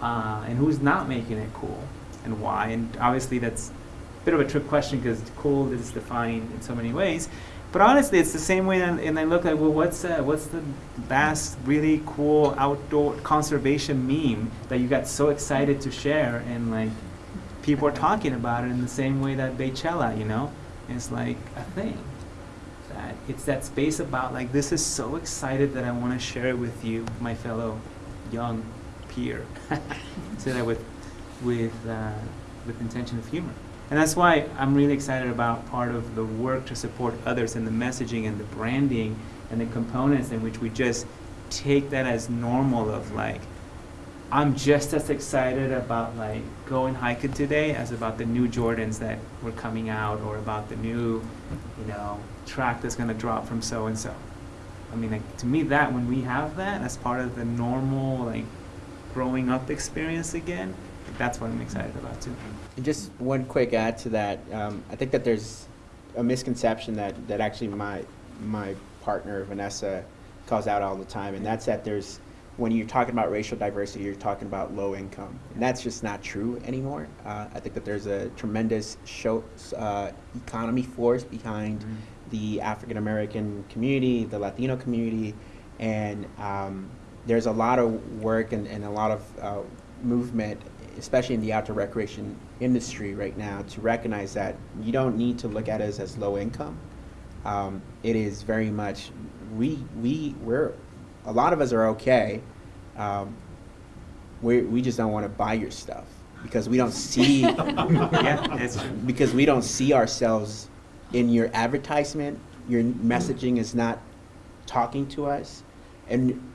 uh, and who's not making it cool, and why? And obviously, that's a bit of a trick question because cool is defined in so many ways. But honestly, it's the same way, and, and I look at well, what's uh, what's the last really cool outdoor conservation meme that you got so excited to share, and like people are talking about it in the same way that Beychella, you know, it's like a thing that it's that space about like this is so excited that I want to share it with you, my fellow young peer. Say that with with uh, with intention of humor, and that's why I'm really excited about part of the work to support others and the messaging and the branding and the components in which we just take that as normal of like I'm just as excited about like going hiking today as about the new Jordans that were coming out or about the new, you know, track that's gonna drop from so and so. I mean, like to me, that when we have that as part of the normal like growing up experience again, that's what I'm excited about too. And just one quick add to that. Um, I think that there's a misconception that, that actually my my partner Vanessa calls out all the time, and that's that there's when you're talking about racial diversity, you're talking about low income, and that's just not true anymore. Uh, I think that there's a tremendous show, uh, economy force behind the African American community, the Latino community, and um, there's a lot of work and, and a lot of uh, movement, especially in the outdoor recreation industry right now, to recognize that you don't need to look at us as low income. Um, it is very much we we we're a lot of us are okay. Um, we we just don't want to buy your stuff because we don't see yeah, because we don't see ourselves in your advertisement. Your messaging is not talking to us, and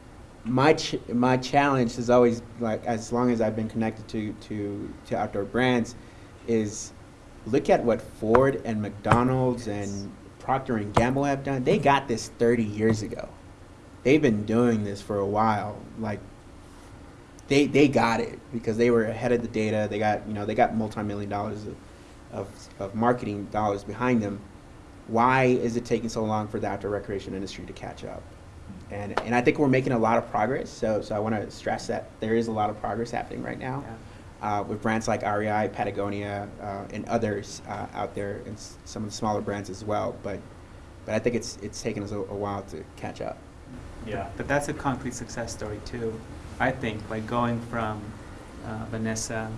my ch- my challenge is always like as long as I've been connected to to to outdoor brands, is look at what Ford and McDonald's and Procter and Gamble have done. They got this 30 years ago. They've been doing this for a while. Like they they got it because they were ahead of the data. They got you know they got multi-million dollars of, of, of marketing dollars behind them. Why is it taking so long for the outdoor recreation industry to catch up? And and I think we're making a lot of progress. So so I want to stress that there is a lot of progress happening right now. Uh, with brands like REI, Patagonia, uh, and others uh, out there, and s- some of the smaller brands as well. But, but I think it's it's taken us a, a while to catch up. Yeah. But that's a concrete success story too. I think like going from uh, Vanessa,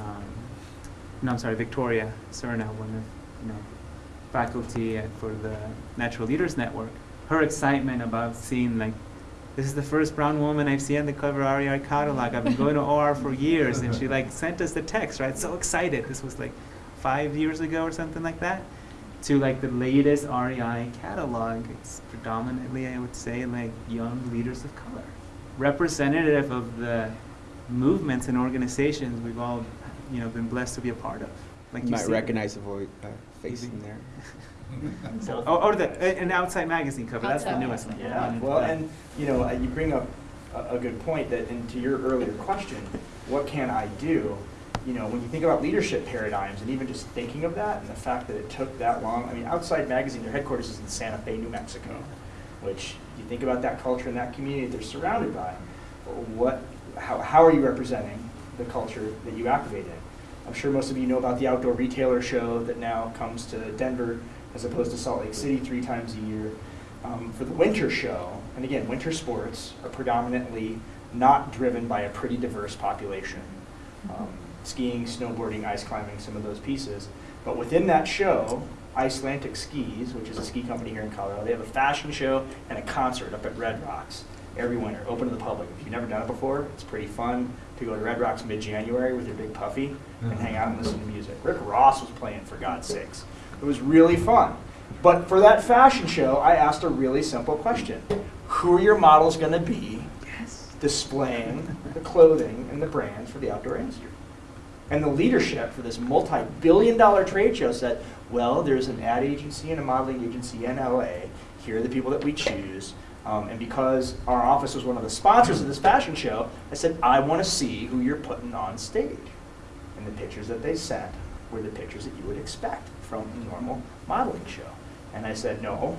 um, no, I'm sorry, Victoria Serna, one of you know faculty at, for the Natural Leaders Network. Her excitement about seeing like this is the first brown woman I've seen on the cover of REI catalog. I've been going to OR for years, and she like sent us the text, right? So excited. This was like five years ago or something like that. To like the latest REI catalog, it's predominantly, I would say, like young leaders of color, representative of the movements and organizations we've all, you know, been blessed to be a part of. Like you might recognize the vo- uh, face in there. So, oh, or the uh, an outside magazine cover. That's the newest one. Yeah, well, and, you know, uh, you bring up a, a good point that, and to your earlier question, what can I do? You know, when you think about leadership paradigms and even just thinking of that and the fact that it took that long, I mean, Outside Magazine, their headquarters is in Santa Fe, New Mexico, which you think about that culture and that community they're surrounded by. What, how, how are you representing the culture that you activate in? I'm sure most of you know about the outdoor retailer show that now comes to Denver as opposed to Salt Lake City three times a year. Um, for the winter show, and again, winter sports are predominantly not driven by a pretty diverse population. Um, skiing, snowboarding, ice climbing, some of those pieces. But within that show, Icelantic Skis, which is a ski company here in Colorado, they have a fashion show and a concert up at Red Rocks every winter, open to the public. If you've never done it before, it's pretty fun to go to Red Rocks mid-January with your big puffy and hang out and listen to music. Rick Ross was playing, for God's sakes. It was really fun. But for that fashion show, I asked a really simple question. Who are your models going to be displaying the clothing and the brands for the outdoor industry? And the leadership for this multi-billion dollar trade show said, well, there's an ad agency and a modeling agency in LA. Here are the people that we choose. Um, and because our office was one of the sponsors of this fashion show, I said, I want to see who you're putting on stage. And the pictures that they sent were the pictures that you would expect from a normal modeling show. And I said, no,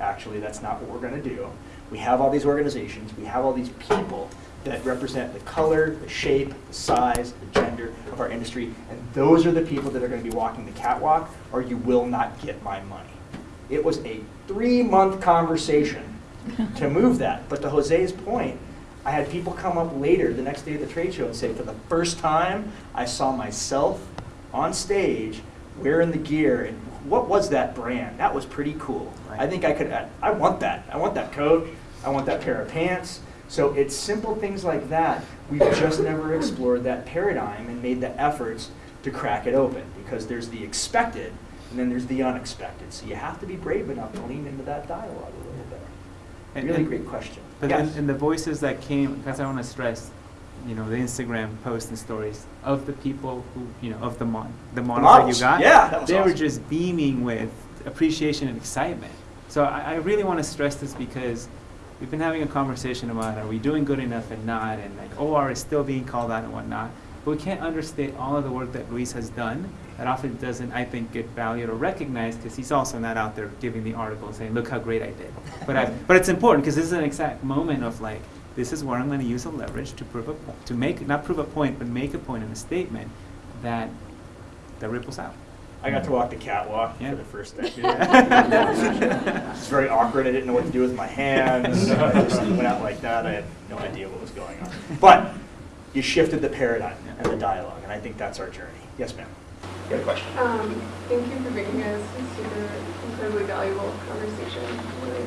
actually, that's not what we're going to do. We have all these organizations, we have all these people that represent the color, the shape, the size, the gender of our industry, and those are the people that are going to be walking the catwalk, or you will not get my money. It was a three-month conversation to move that. But to Jose's point, I had people come up later the next day at the trade show and say, for the first time, I saw myself on stage wearing the gear, and what was that brand? That was pretty cool. I think I could, I want that. I want that coat. I want that pair of pants. So it's simple things like that. We've just never explored that paradigm and made the efforts to crack it open because there's the expected and then there's the unexpected. So you have to be brave enough to lean into that dialogue a little bit. And- Really and- great question. But Yes. then, and the voices that came, because I want to stress, you know, the Instagram posts and stories of the people who, you know, of the mon, the models, models, that you got. yeah, that was they were just beaming with appreciation and excitement. So I, I really want to stress this because we've been having a conversation about are we doing good enough and not, and like OR is still being called out and whatnot. But we can't understate all of the work that Luis has done. That often doesn't, I think, get valued or recognized because he's also not out there giving the article saying, "Look how great I did." But I, but it's important because this is an exact moment of like, this is where I'm going to use a leverage to prove a point, to make not prove a point, but make a point in a statement that that ripples out. I got to walk the catwalk Yeah. for the first day. Yeah. It's very awkward. I didn't know what to do with my hands. I just went out like that. I had no idea what was going on. But you shifted the paradigm and the dialogue, and I think that's our journey. Yes, ma'am. You got a question? Um, thank you for making this a super incredibly valuable conversation. Really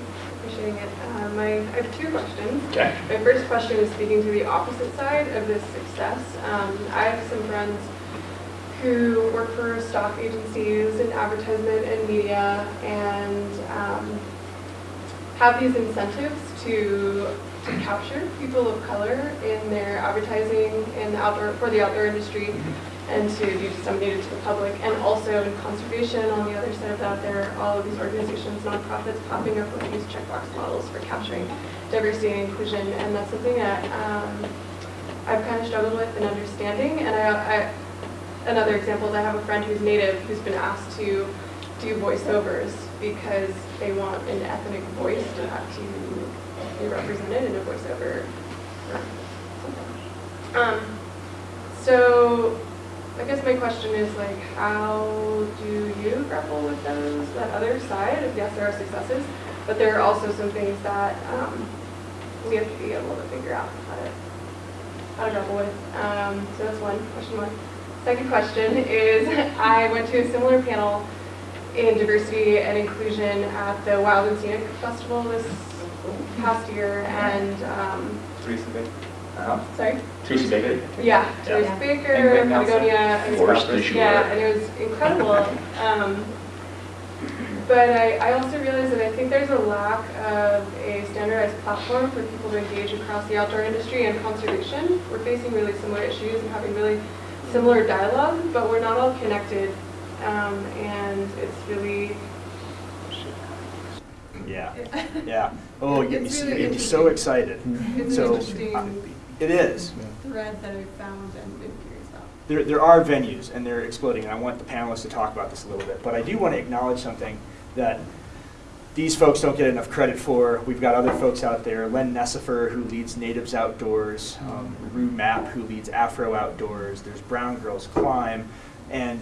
appreciating it. Um, I, I have two questions. Okay. My first question is speaking to the opposite side of this success. Um, I have some friends who work for stock agencies and advertisement and media and um, have these incentives to, to capture people of color in their advertising in the outdoor for the outdoor industry and to be disseminated to the public. And also in conservation, on the other side of that, there are all of these organizations, nonprofits popping up with these checkbox models for capturing diversity and inclusion. And that's something that um, I've kind of struggled with in understanding. And I, I, another example is I have a friend who's native who's been asked to do voiceovers because they want an ethnic voice to have to be represented in a voiceover. Um, so I guess my question is like, how do you grapple with those, that other side? of Yes, there are successes, but there are also some things that um, we have to be able to figure out how to, how to grapple with. Um, so that's one, question one. Second question is, I went to a similar panel in diversity and inclusion at the Wild and Scenic Festival this past year, and, um, Teresa Baker. Uh-huh. sorry? Tracy Baker. Yeah, Teresa And Baker, Ben Patagonia. Forest stuff. Yeah, and it was incredible. Um, But I, I also realized that I think there's a lack of a standardized platform for people to engage across the outdoor industry and conservation. We're facing really similar issues and having really similar dialogue, but we're not all connected. Um, And it's really, Yeah. Yeah. Oh, you get me, really get me so excited. it's So, interesting It is. thread that I found and been curious about. There, there are venues, and they're exploding, and I want the panelists to talk about this a little bit. But I do want to acknowledge something that these folks don't get enough credit for. We've got other folks out there, Len Necefer, who leads Natives Outdoors, um, Rue Mapp, who leads Afro Outdoors, there's Brown Girls Climb, and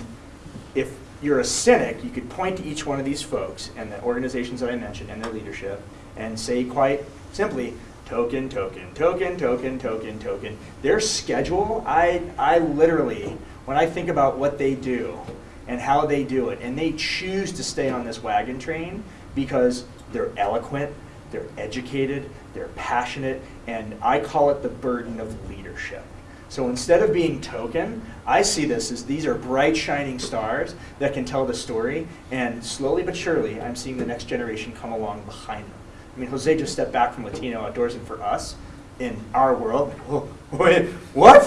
if you're a cynic, you could point to each one of these folks and the organizations that I mentioned and their leadership and say quite simply, token, token, token, token, token, token. Their schedule, I, I literally, when I think about what they do and how they do it, and they choose to stay on this wagon train because they're eloquent, they're educated, they're passionate, and I call it the burden of leadership. So instead of being token, I see this as these are bright, shining stars that can tell the story, and slowly but surely, I'm seeing the next generation come along behind them. I mean, Jose just stepped back from Latino Outdoors, and for us, in our world, "Whoa, wait, what?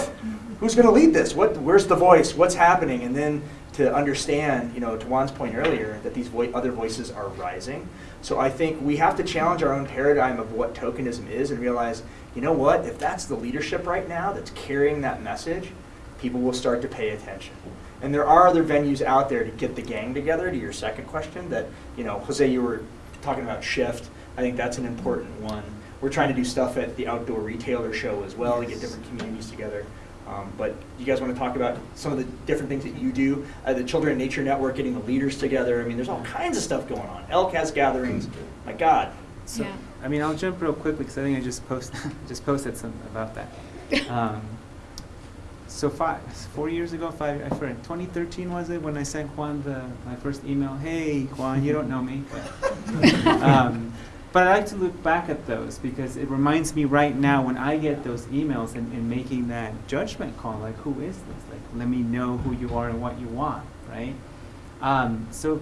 Who's going to lead this? What? Where's the voice? What's happening? And then to understand, you know, to Juan's point earlier, that these vo- other voices are rising. So I think we have to challenge our own paradigm of what tokenism is and realize, you know what? If that's the leadership right now that's carrying that message, people will start to pay attention. And there are other venues out there to get the gang together. To your second question, that you know, Jose, you were talking about shift. I think that's an important one. We're trying to do stuff at the outdoor retailer show as well to get different communities together. Um, but you guys want to talk about some of the different things that you do? Uh, the Children in Nature Network, getting the leaders together. I mean, there's all kinds of stuff going on. Elk has gatherings. My God. So, Yeah. I mean, I'll jump real quickly because I think I just post just posted something about that. Um, so five, four years ago, five, I forget, 2013 was it when I sent Juan the my first email? Hey, Juan, you don't know me, but, um, but I like to look back at those because it reminds me right now when I get those emails and, and making that judgment call, like who is this? Like, let me know who you are and what you want, right? Um, so,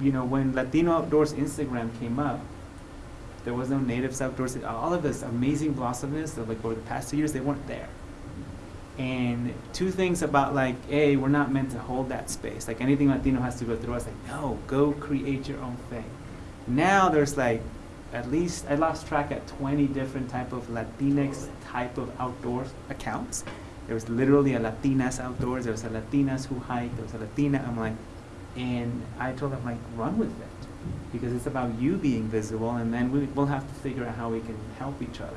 you know, when Latino Outdoors Instagram came up, there was no natives outdoors. All of this amazing blossominess of like over the past two years, they weren't there. And two things about like, A, we're not meant to hold that space. Like anything Latino has to go through, was like, no, go create your own thing. Now there's like, at least, I lost track at 20 different type of Latinx type of outdoors accounts. There was literally a Latinas outdoors, there was a Latinas who hike, there was a Latina, I'm like, and I told them like, run with it. Because it's about you being visible and then we, we'll have to figure out how we can help each other.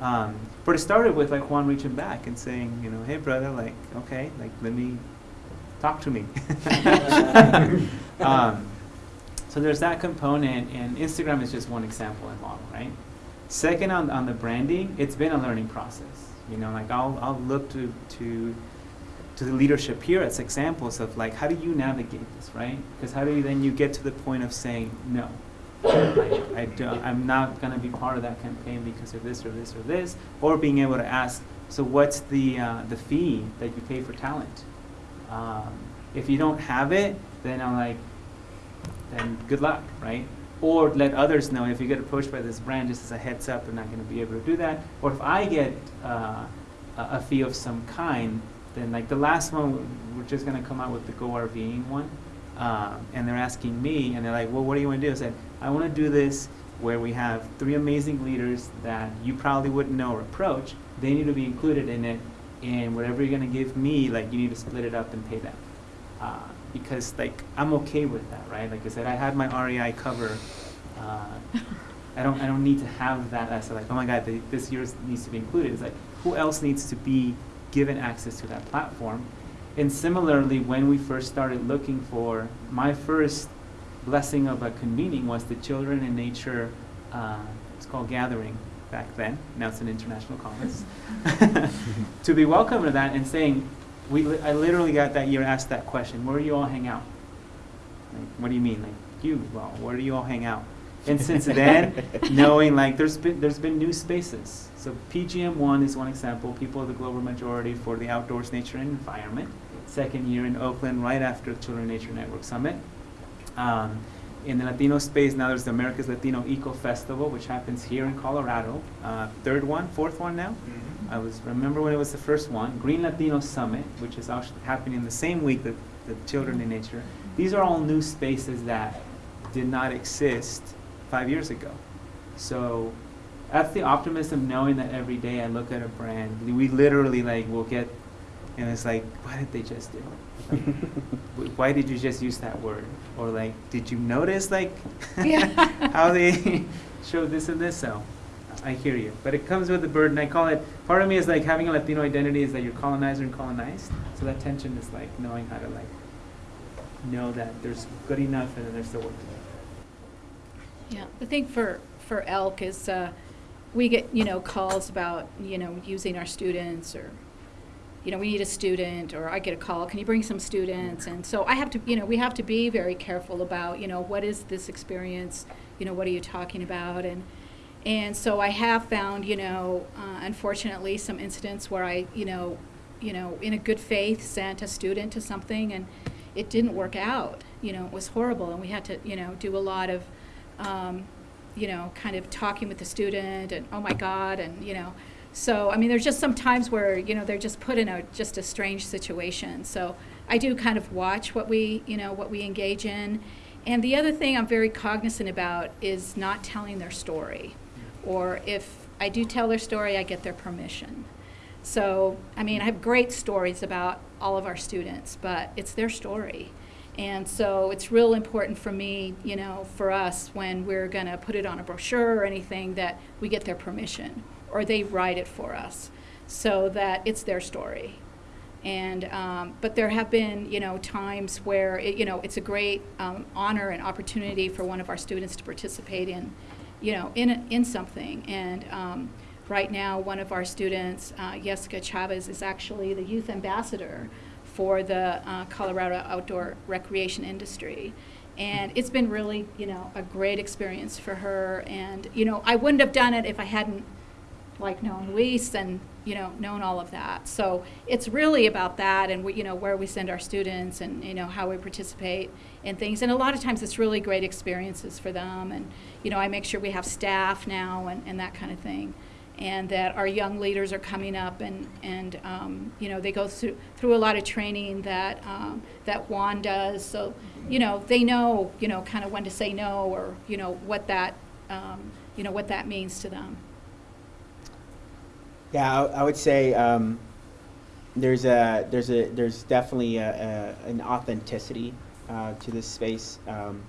Um, but it started with like Juan reaching back and saying, you know, hey brother, like, okay, like let me talk to me. um, so there's that component, and Instagram is just one example and model, right? Second, on, on the branding, it's been a learning process. You know, like I'll, I'll look to, to, to the leadership here as examples of like, how do you navigate this, right? Because how do you then you get to the point of saying no? I, I I'm not going to be part of that campaign because of this or this or this, or being able to ask, so what's the, uh, the fee that you pay for talent? Um, if you don't have it, then I'm like, then good luck, right? Or let others know if you get approached by this brand, just as a heads up, they're not going to be able to do that. Or if I get uh, a, a fee of some kind, then like the last one, we're just going to come out with the Go RVing one. Um, and they're asking me, and they're like, well, what do you want to do? I said, I want to do this where we have three amazing leaders that you probably wouldn't know or approach. They need to be included in it, and whatever you're going to give me, like you need to split it up and pay them. Uh, because like I'm okay with that, right? Like I said, I had my REI cover. Uh, I don't I don't need to have that as like, oh my God, the, this year needs to be included. It's like, who else needs to be given access to that platform? And similarly, when we first started looking for, my first blessing of a convening was the Children in Nature, uh, it's called Gathering back then, now it's an international conference, to be welcome to that and saying, we, li- I literally got that year asked that question, where do you all hang out? Like, what do you mean? Like, you, well, where do you all hang out? And since then, knowing like there's been there's been new spaces. So PGM one is one example. People of the global majority for the outdoors, nature, and environment. Second year in Oakland, right after Children Nature Network Summit. Um, in the Latino space, now there's the America's Latino Eco Festival, which happens here in Colorado. Uh, third one, fourth one now. I was remember when it was the first one. Green Latino Summit, which is actually happening in the same week that the Children in Nature. These are all new spaces that did not exist five years ago. So that's the optimism knowing that every day I look at a brand, we literally like will get, and it's like, what did they just do? Like, why did you just use that word? Or like, did you notice like how they showed this and this? So I hear you, but it comes with a burden. I call it. Part of me is like having a Latino identity is that you're colonizer and colonized. So that tension is like knowing how to like know that there's good enough and then there's still work to do. Yeah, the thing for, for Elk is, uh, we get, you know, calls about, you know, using our students or, you know, we need a student, or I get a call, can you bring some students? And so I have to, you know, we have to be very careful about, you know, what is this experience? You know, what are you talking about? And, and so I have found, you know, uh, unfortunately, some incidents where I, you know, you know, in a good faith, sent a student to something and it didn't work out. You know, it was horrible, and we had to, you know, do a lot of, um, you know, kind of talking with the student and oh my God, and you know, so I mean, there's just some times where you know they're just put in a just a strange situation. So I do kind of watch what we, you know, what we engage in, and the other thing I'm very cognizant about is not telling their story, or if I do tell their story, I get their permission. So, I mean, I have great stories about all of our students, but it's their story. And so it's real important for me, you know, for us when we're going to put it on a brochure or anything that we get their permission or they write it for us so that it's their story. And, um, but there have been, you know, times where, it, you know, it's a great um, honor and opportunity for one of our students to participate in, you know, in, in something. And um, right now, one of our students, uh, Jessica Chavez, is actually the youth ambassador for the uh, Colorado outdoor recreation industry. And it's been really, you know, a great experience for her. And, you know, I wouldn't have done it if I hadn't like known Luis and you know known all of that. So it's really about that and we, you know where we send our students and you know how we participate in things. And a lot of times it's really great experiences for them. And you know I make sure we have staff now and, and that kind of thing. And that our young leaders are coming up and, and um, you know, they go through, through a lot of training that, um, that Juan does. So, you know, they know, you know, kind of when to say no or, you know, what that, um, you know, what that means to them. Yeah, I, I would say um, there's a there's a there's definitely a, a, an authenticity uh, to this space. Um,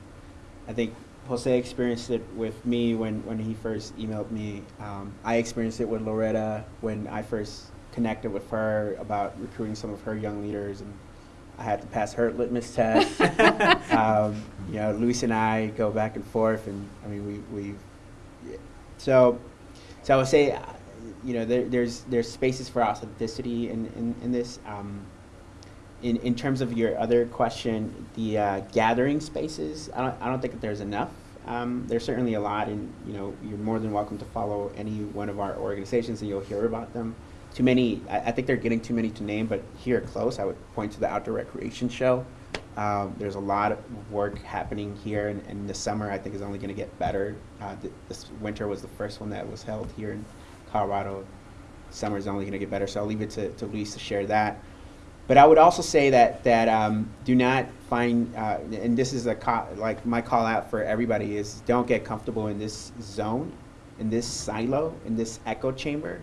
I think Jose experienced it with me when, when he first emailed me. Um, I experienced it with Loretta when I first connected with her about recruiting some of her young leaders, and I had to pass her litmus test. um, you know, Luis and I go back and forth, and I mean, we we so so I would say, you know, there, there's there's spaces for authenticity in in, in this. Um, in, in terms of your other question, the uh, gathering spaces, I don't, I don't think that there's enough. Um, there's certainly a lot, and you know, you're more than welcome to follow any one of our organizations, and you'll hear about them. Too many, I, I think they're getting too many to name, but here close, I would point to the Outdoor Recreation Show. Um, there's a lot of work happening here, and, and the summer I think is only going to get better. Uh, th- this winter was the first one that was held here in Colorado. Summer is only going to get better, so I'll leave it to, to Luis to share that. But I would also say that that um, do not find, uh, and this is a like my call out for everybody is don't get comfortable in this zone, in this silo, in this echo chamber,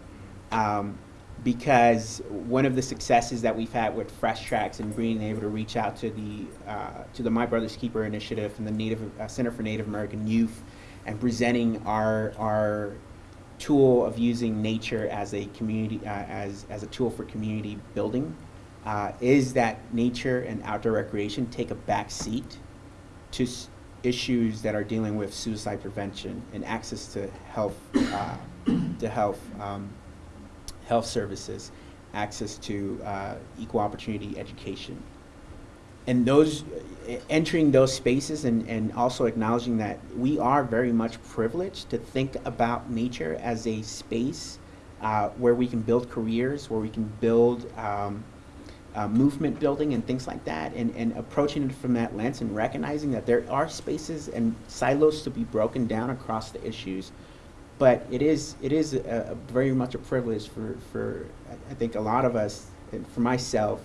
um, because one of the successes that we've had with Fresh Tracks and being able to reach out to the uh, to the My Brother's Keeper initiative and the Native uh, Center for Native American Youth, and presenting our our tool of using nature as a community uh, as as a tool for community building uh, is that nature and outdoor recreation take a back seat to issues that are dealing with suicide prevention and access to health, uh, to health, um, health services, access to uh, equal opportunity education. And those, entering those spaces and, and also acknowledging that we are very much privileged to think about nature as a space uh, where we can build careers, where we can build um, uh, movement building and things like that, and, and approaching it from that lens and recognizing that there are spaces and silos to be broken down across the issues. But it is it is a, a very much a privilege for, for I- I think a lot of us, and for myself,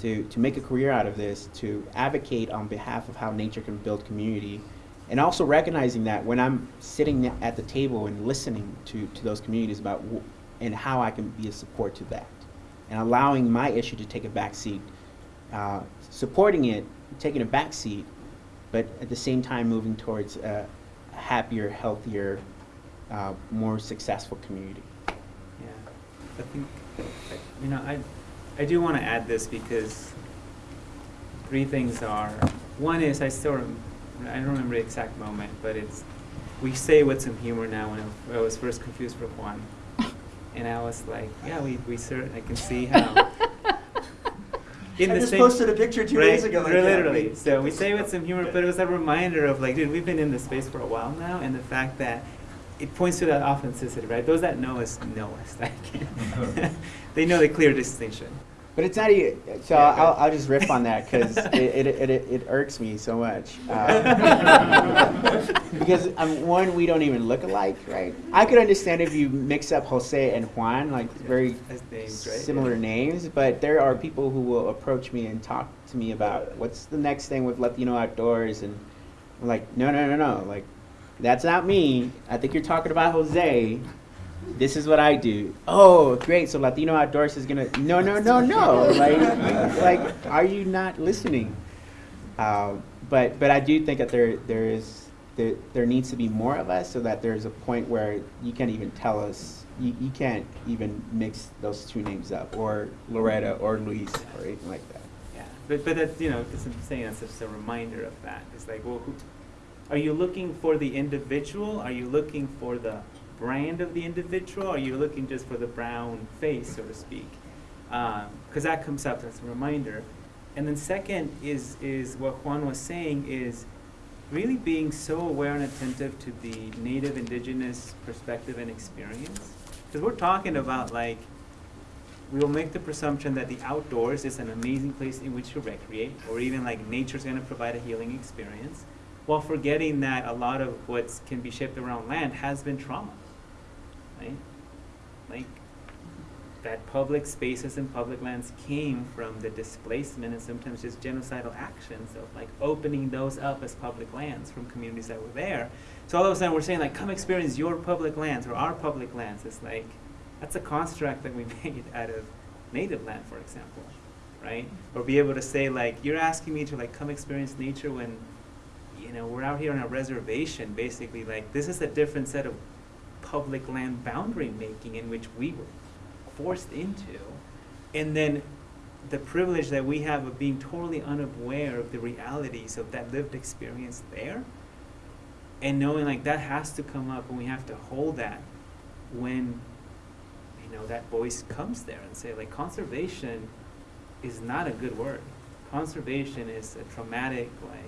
to, to make a career out of this, to advocate on behalf of how nature can build community, and also recognizing that when I'm sitting at the table and listening to, to those communities about and how I can be a support to that and allowing my issue to take a back seat, uh, supporting it, taking a back seat, but at the same time moving towards a happier, healthier, uh, more successful community. Yeah, I think, you know, I, I do want to add this because three things are, one is I still, rem- I don't remember the exact moment, but it's, we say with some humor now when I- I was first confused for Juan. And I was like, yeah, we, we cer I can see how. in I the just same- posted a picture two right, days ago like. Literally. We- So we say with some humor, but it was a reminder of like, dude, we've been in this space for a while now, and the fact that it points to that authenticity, right? Those that know us know us. Can't- they know the clear distinction. But it's not even, so Yeah, I'll, I'll just riff on that because it, it, it, it, it irks me so much. Uh, because um, one, we don't even look alike, right? I could understand if you mix up Jose and Juan, like very names, right? similar Yeah. names, but there are people who will approach me and talk to me about what's the next thing with Latino Outdoors, and I'm like, no, no, no, no, like that's not me. I think you're talking about Jose. This is what I do. Oh, great! So Latino Outdoors is gonna no, no, no, no. like, like, are you not listening? Uh, but but I do think that there there is there, there needs to be more of us so that there's a point where you can't even tell us you, you can't even mix those two names up or Loretta or Luis or anything like that. Yeah, but but that's you know, because I'm saying that's just a reminder of that. It's like, well, who, are you looking for the individual? Are you looking for the brand of the individual, Are you're looking just for the brown face, so to speak? Um, because that comes up as a reminder. And then second is, is what Juan was saying is really being so aware and attentive to the native indigenous perspective and experience. Because we're talking about like, we will make the presumption that the outdoors is an amazing place in which to recreate, or even like nature's gonna provide a healing experience, while forgetting that a lot of what can be shaped around land has been trauma, right? Like, that public spaces and public lands came from the displacement and sometimes just genocidal actions of like opening those up as public lands from communities that were there. So all of a sudden we're saying like, come experience your public lands or our public lands. It's like, that's a construct that we made out of native land, for example, right? Or be able to say like, you're asking me to like come experience nature when, know, we're out here on a reservation, basically like, this is a different set of public land boundary making in which we were forced into. And then the privilege that we have of being totally unaware of the realities of that lived experience there. And knowing like that has to come up and we have to hold that when you know that voice comes there and say like conservation is not a good word. Conservation is a traumatic like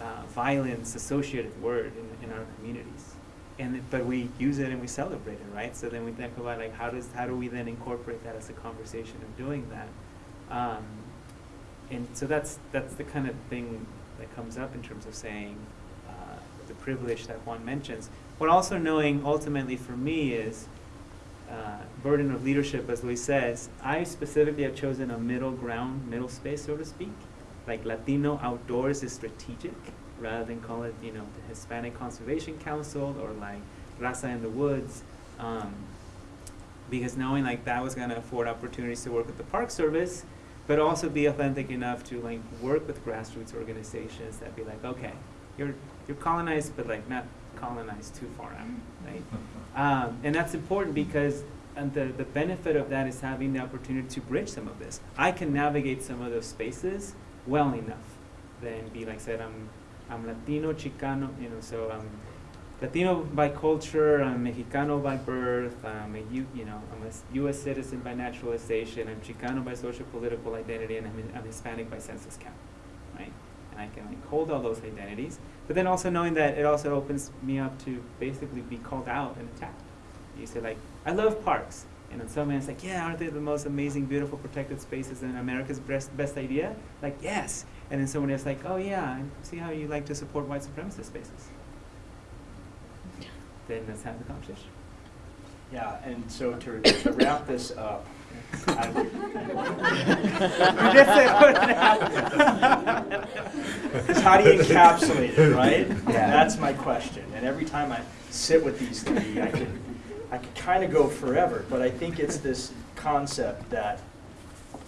uh, violence associated word in, in our communities and but we use it and we celebrate it, right? So then we think about like how does how do we then incorporate that as a conversation of doing that? Um, and so that's that's the kind of thing that comes up in terms of saying uh, the privilege that Juan mentions. But also knowing ultimately for me is uh, burden of leadership, as Luis says. I specifically have chosen a middle ground, middle space, so to speak. Like Latino outdoors is strategic rather than call it, you know, the Hispanic Conservation Council or like Raza in the Woods. Um, because knowing like that was gonna afford opportunities to work with the Park Service, but also be authentic enough to like work with grassroots organizations that be like, okay, you're you're colonized, but like not colonized too far out, right? Um, and that's important because and the, the benefit of that is having the opportunity to bridge some of this. I can navigate some of those spaces well enough than be like said, I'm I'm Latino, Chicano, you know, so I'm Latino by culture, I'm Mexicano by birth, I'm a U, you know, I'm a U.S. citizen by naturalization, I'm Chicano by social political identity, and I'm, I'm Hispanic by census count, right? And I can like hold all those identities, but then also knowing that it also opens me up to basically be called out and attacked. You say like, I love parks, and then someone's like, yeah, aren't they the most amazing, beautiful, protected spaces and America's best best idea? Like, yes. And then someone is like, oh yeah, I see how you like to support white supremacist spaces. Then let's have the conversation. Yeah, and so to to wrap this up, I would- You just said It's how do you encapsulate it, right? That's my question. And every time I sit with these three, I can, I could kind of go forever, but I think it's this concept that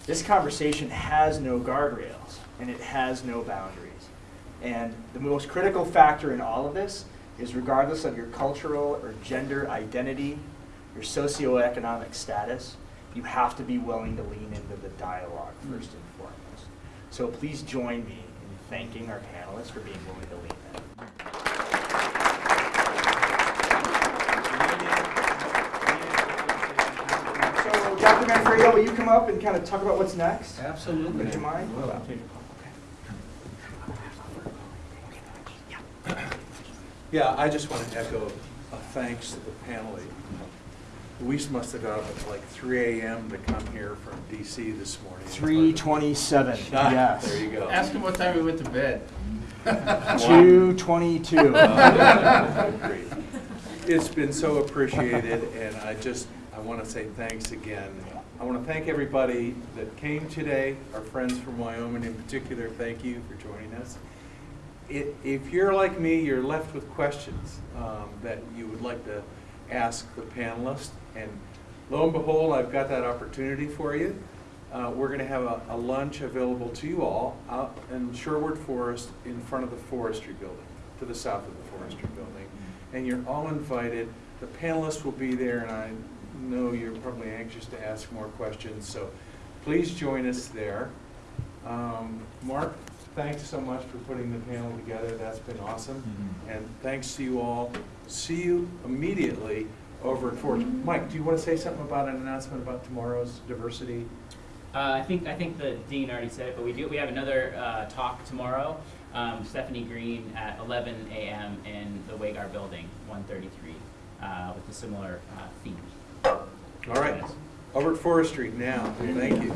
this conversation has no guardrails and it has no boundaries. And the most critical factor in all of this is regardless of your cultural or gender identity, your socioeconomic status, you have to be willing to lean into the dialogue hmm. first and foremost. So please join me in thanking our panelists for being willing to lean in. So Dr. Manfredo, will you come up and kind of talk about what's next? Absolutely. Would you mind? Yeah, I just want to echo a thanks to the panel. Luis must have got up at like 3 AM to come here from DC this morning. Three twenty-seven, Ah, yes. There you go. Ask him what time he went to bed. Two twenty-two. Great. It's been so appreciated, and I just, I want to say thanks again. I want to thank everybody that came today, our friends from Wyoming in particular, thank you for joining us. I- If you're like me, you're left with questions um, that you would like to ask the panelists, and lo and behold, I've got that opportunity for you. Uh, We're going to have a a lunch available to you all out in Sherwood Forest in front of the forestry building, to the south of the forestry building. And you're all invited. The panelists will be there, and I know you're probably anxious to ask more questions, so please join us there. Um, Mark, thanks so much for putting the panel together. That's been awesome. Mm-hmm. And thanks to you all. See you immediately over at Forge. Mike, do you want to say something about an announcement about tomorrow's diversity? Uh, I think I think the dean already said it, but we do we have another uh, talk tomorrow. Um, Stephanie Green at 11 a.m. in the Wagar Building, 133, uh, with a similar uh, theme. All right, over Forestry now. Thank you.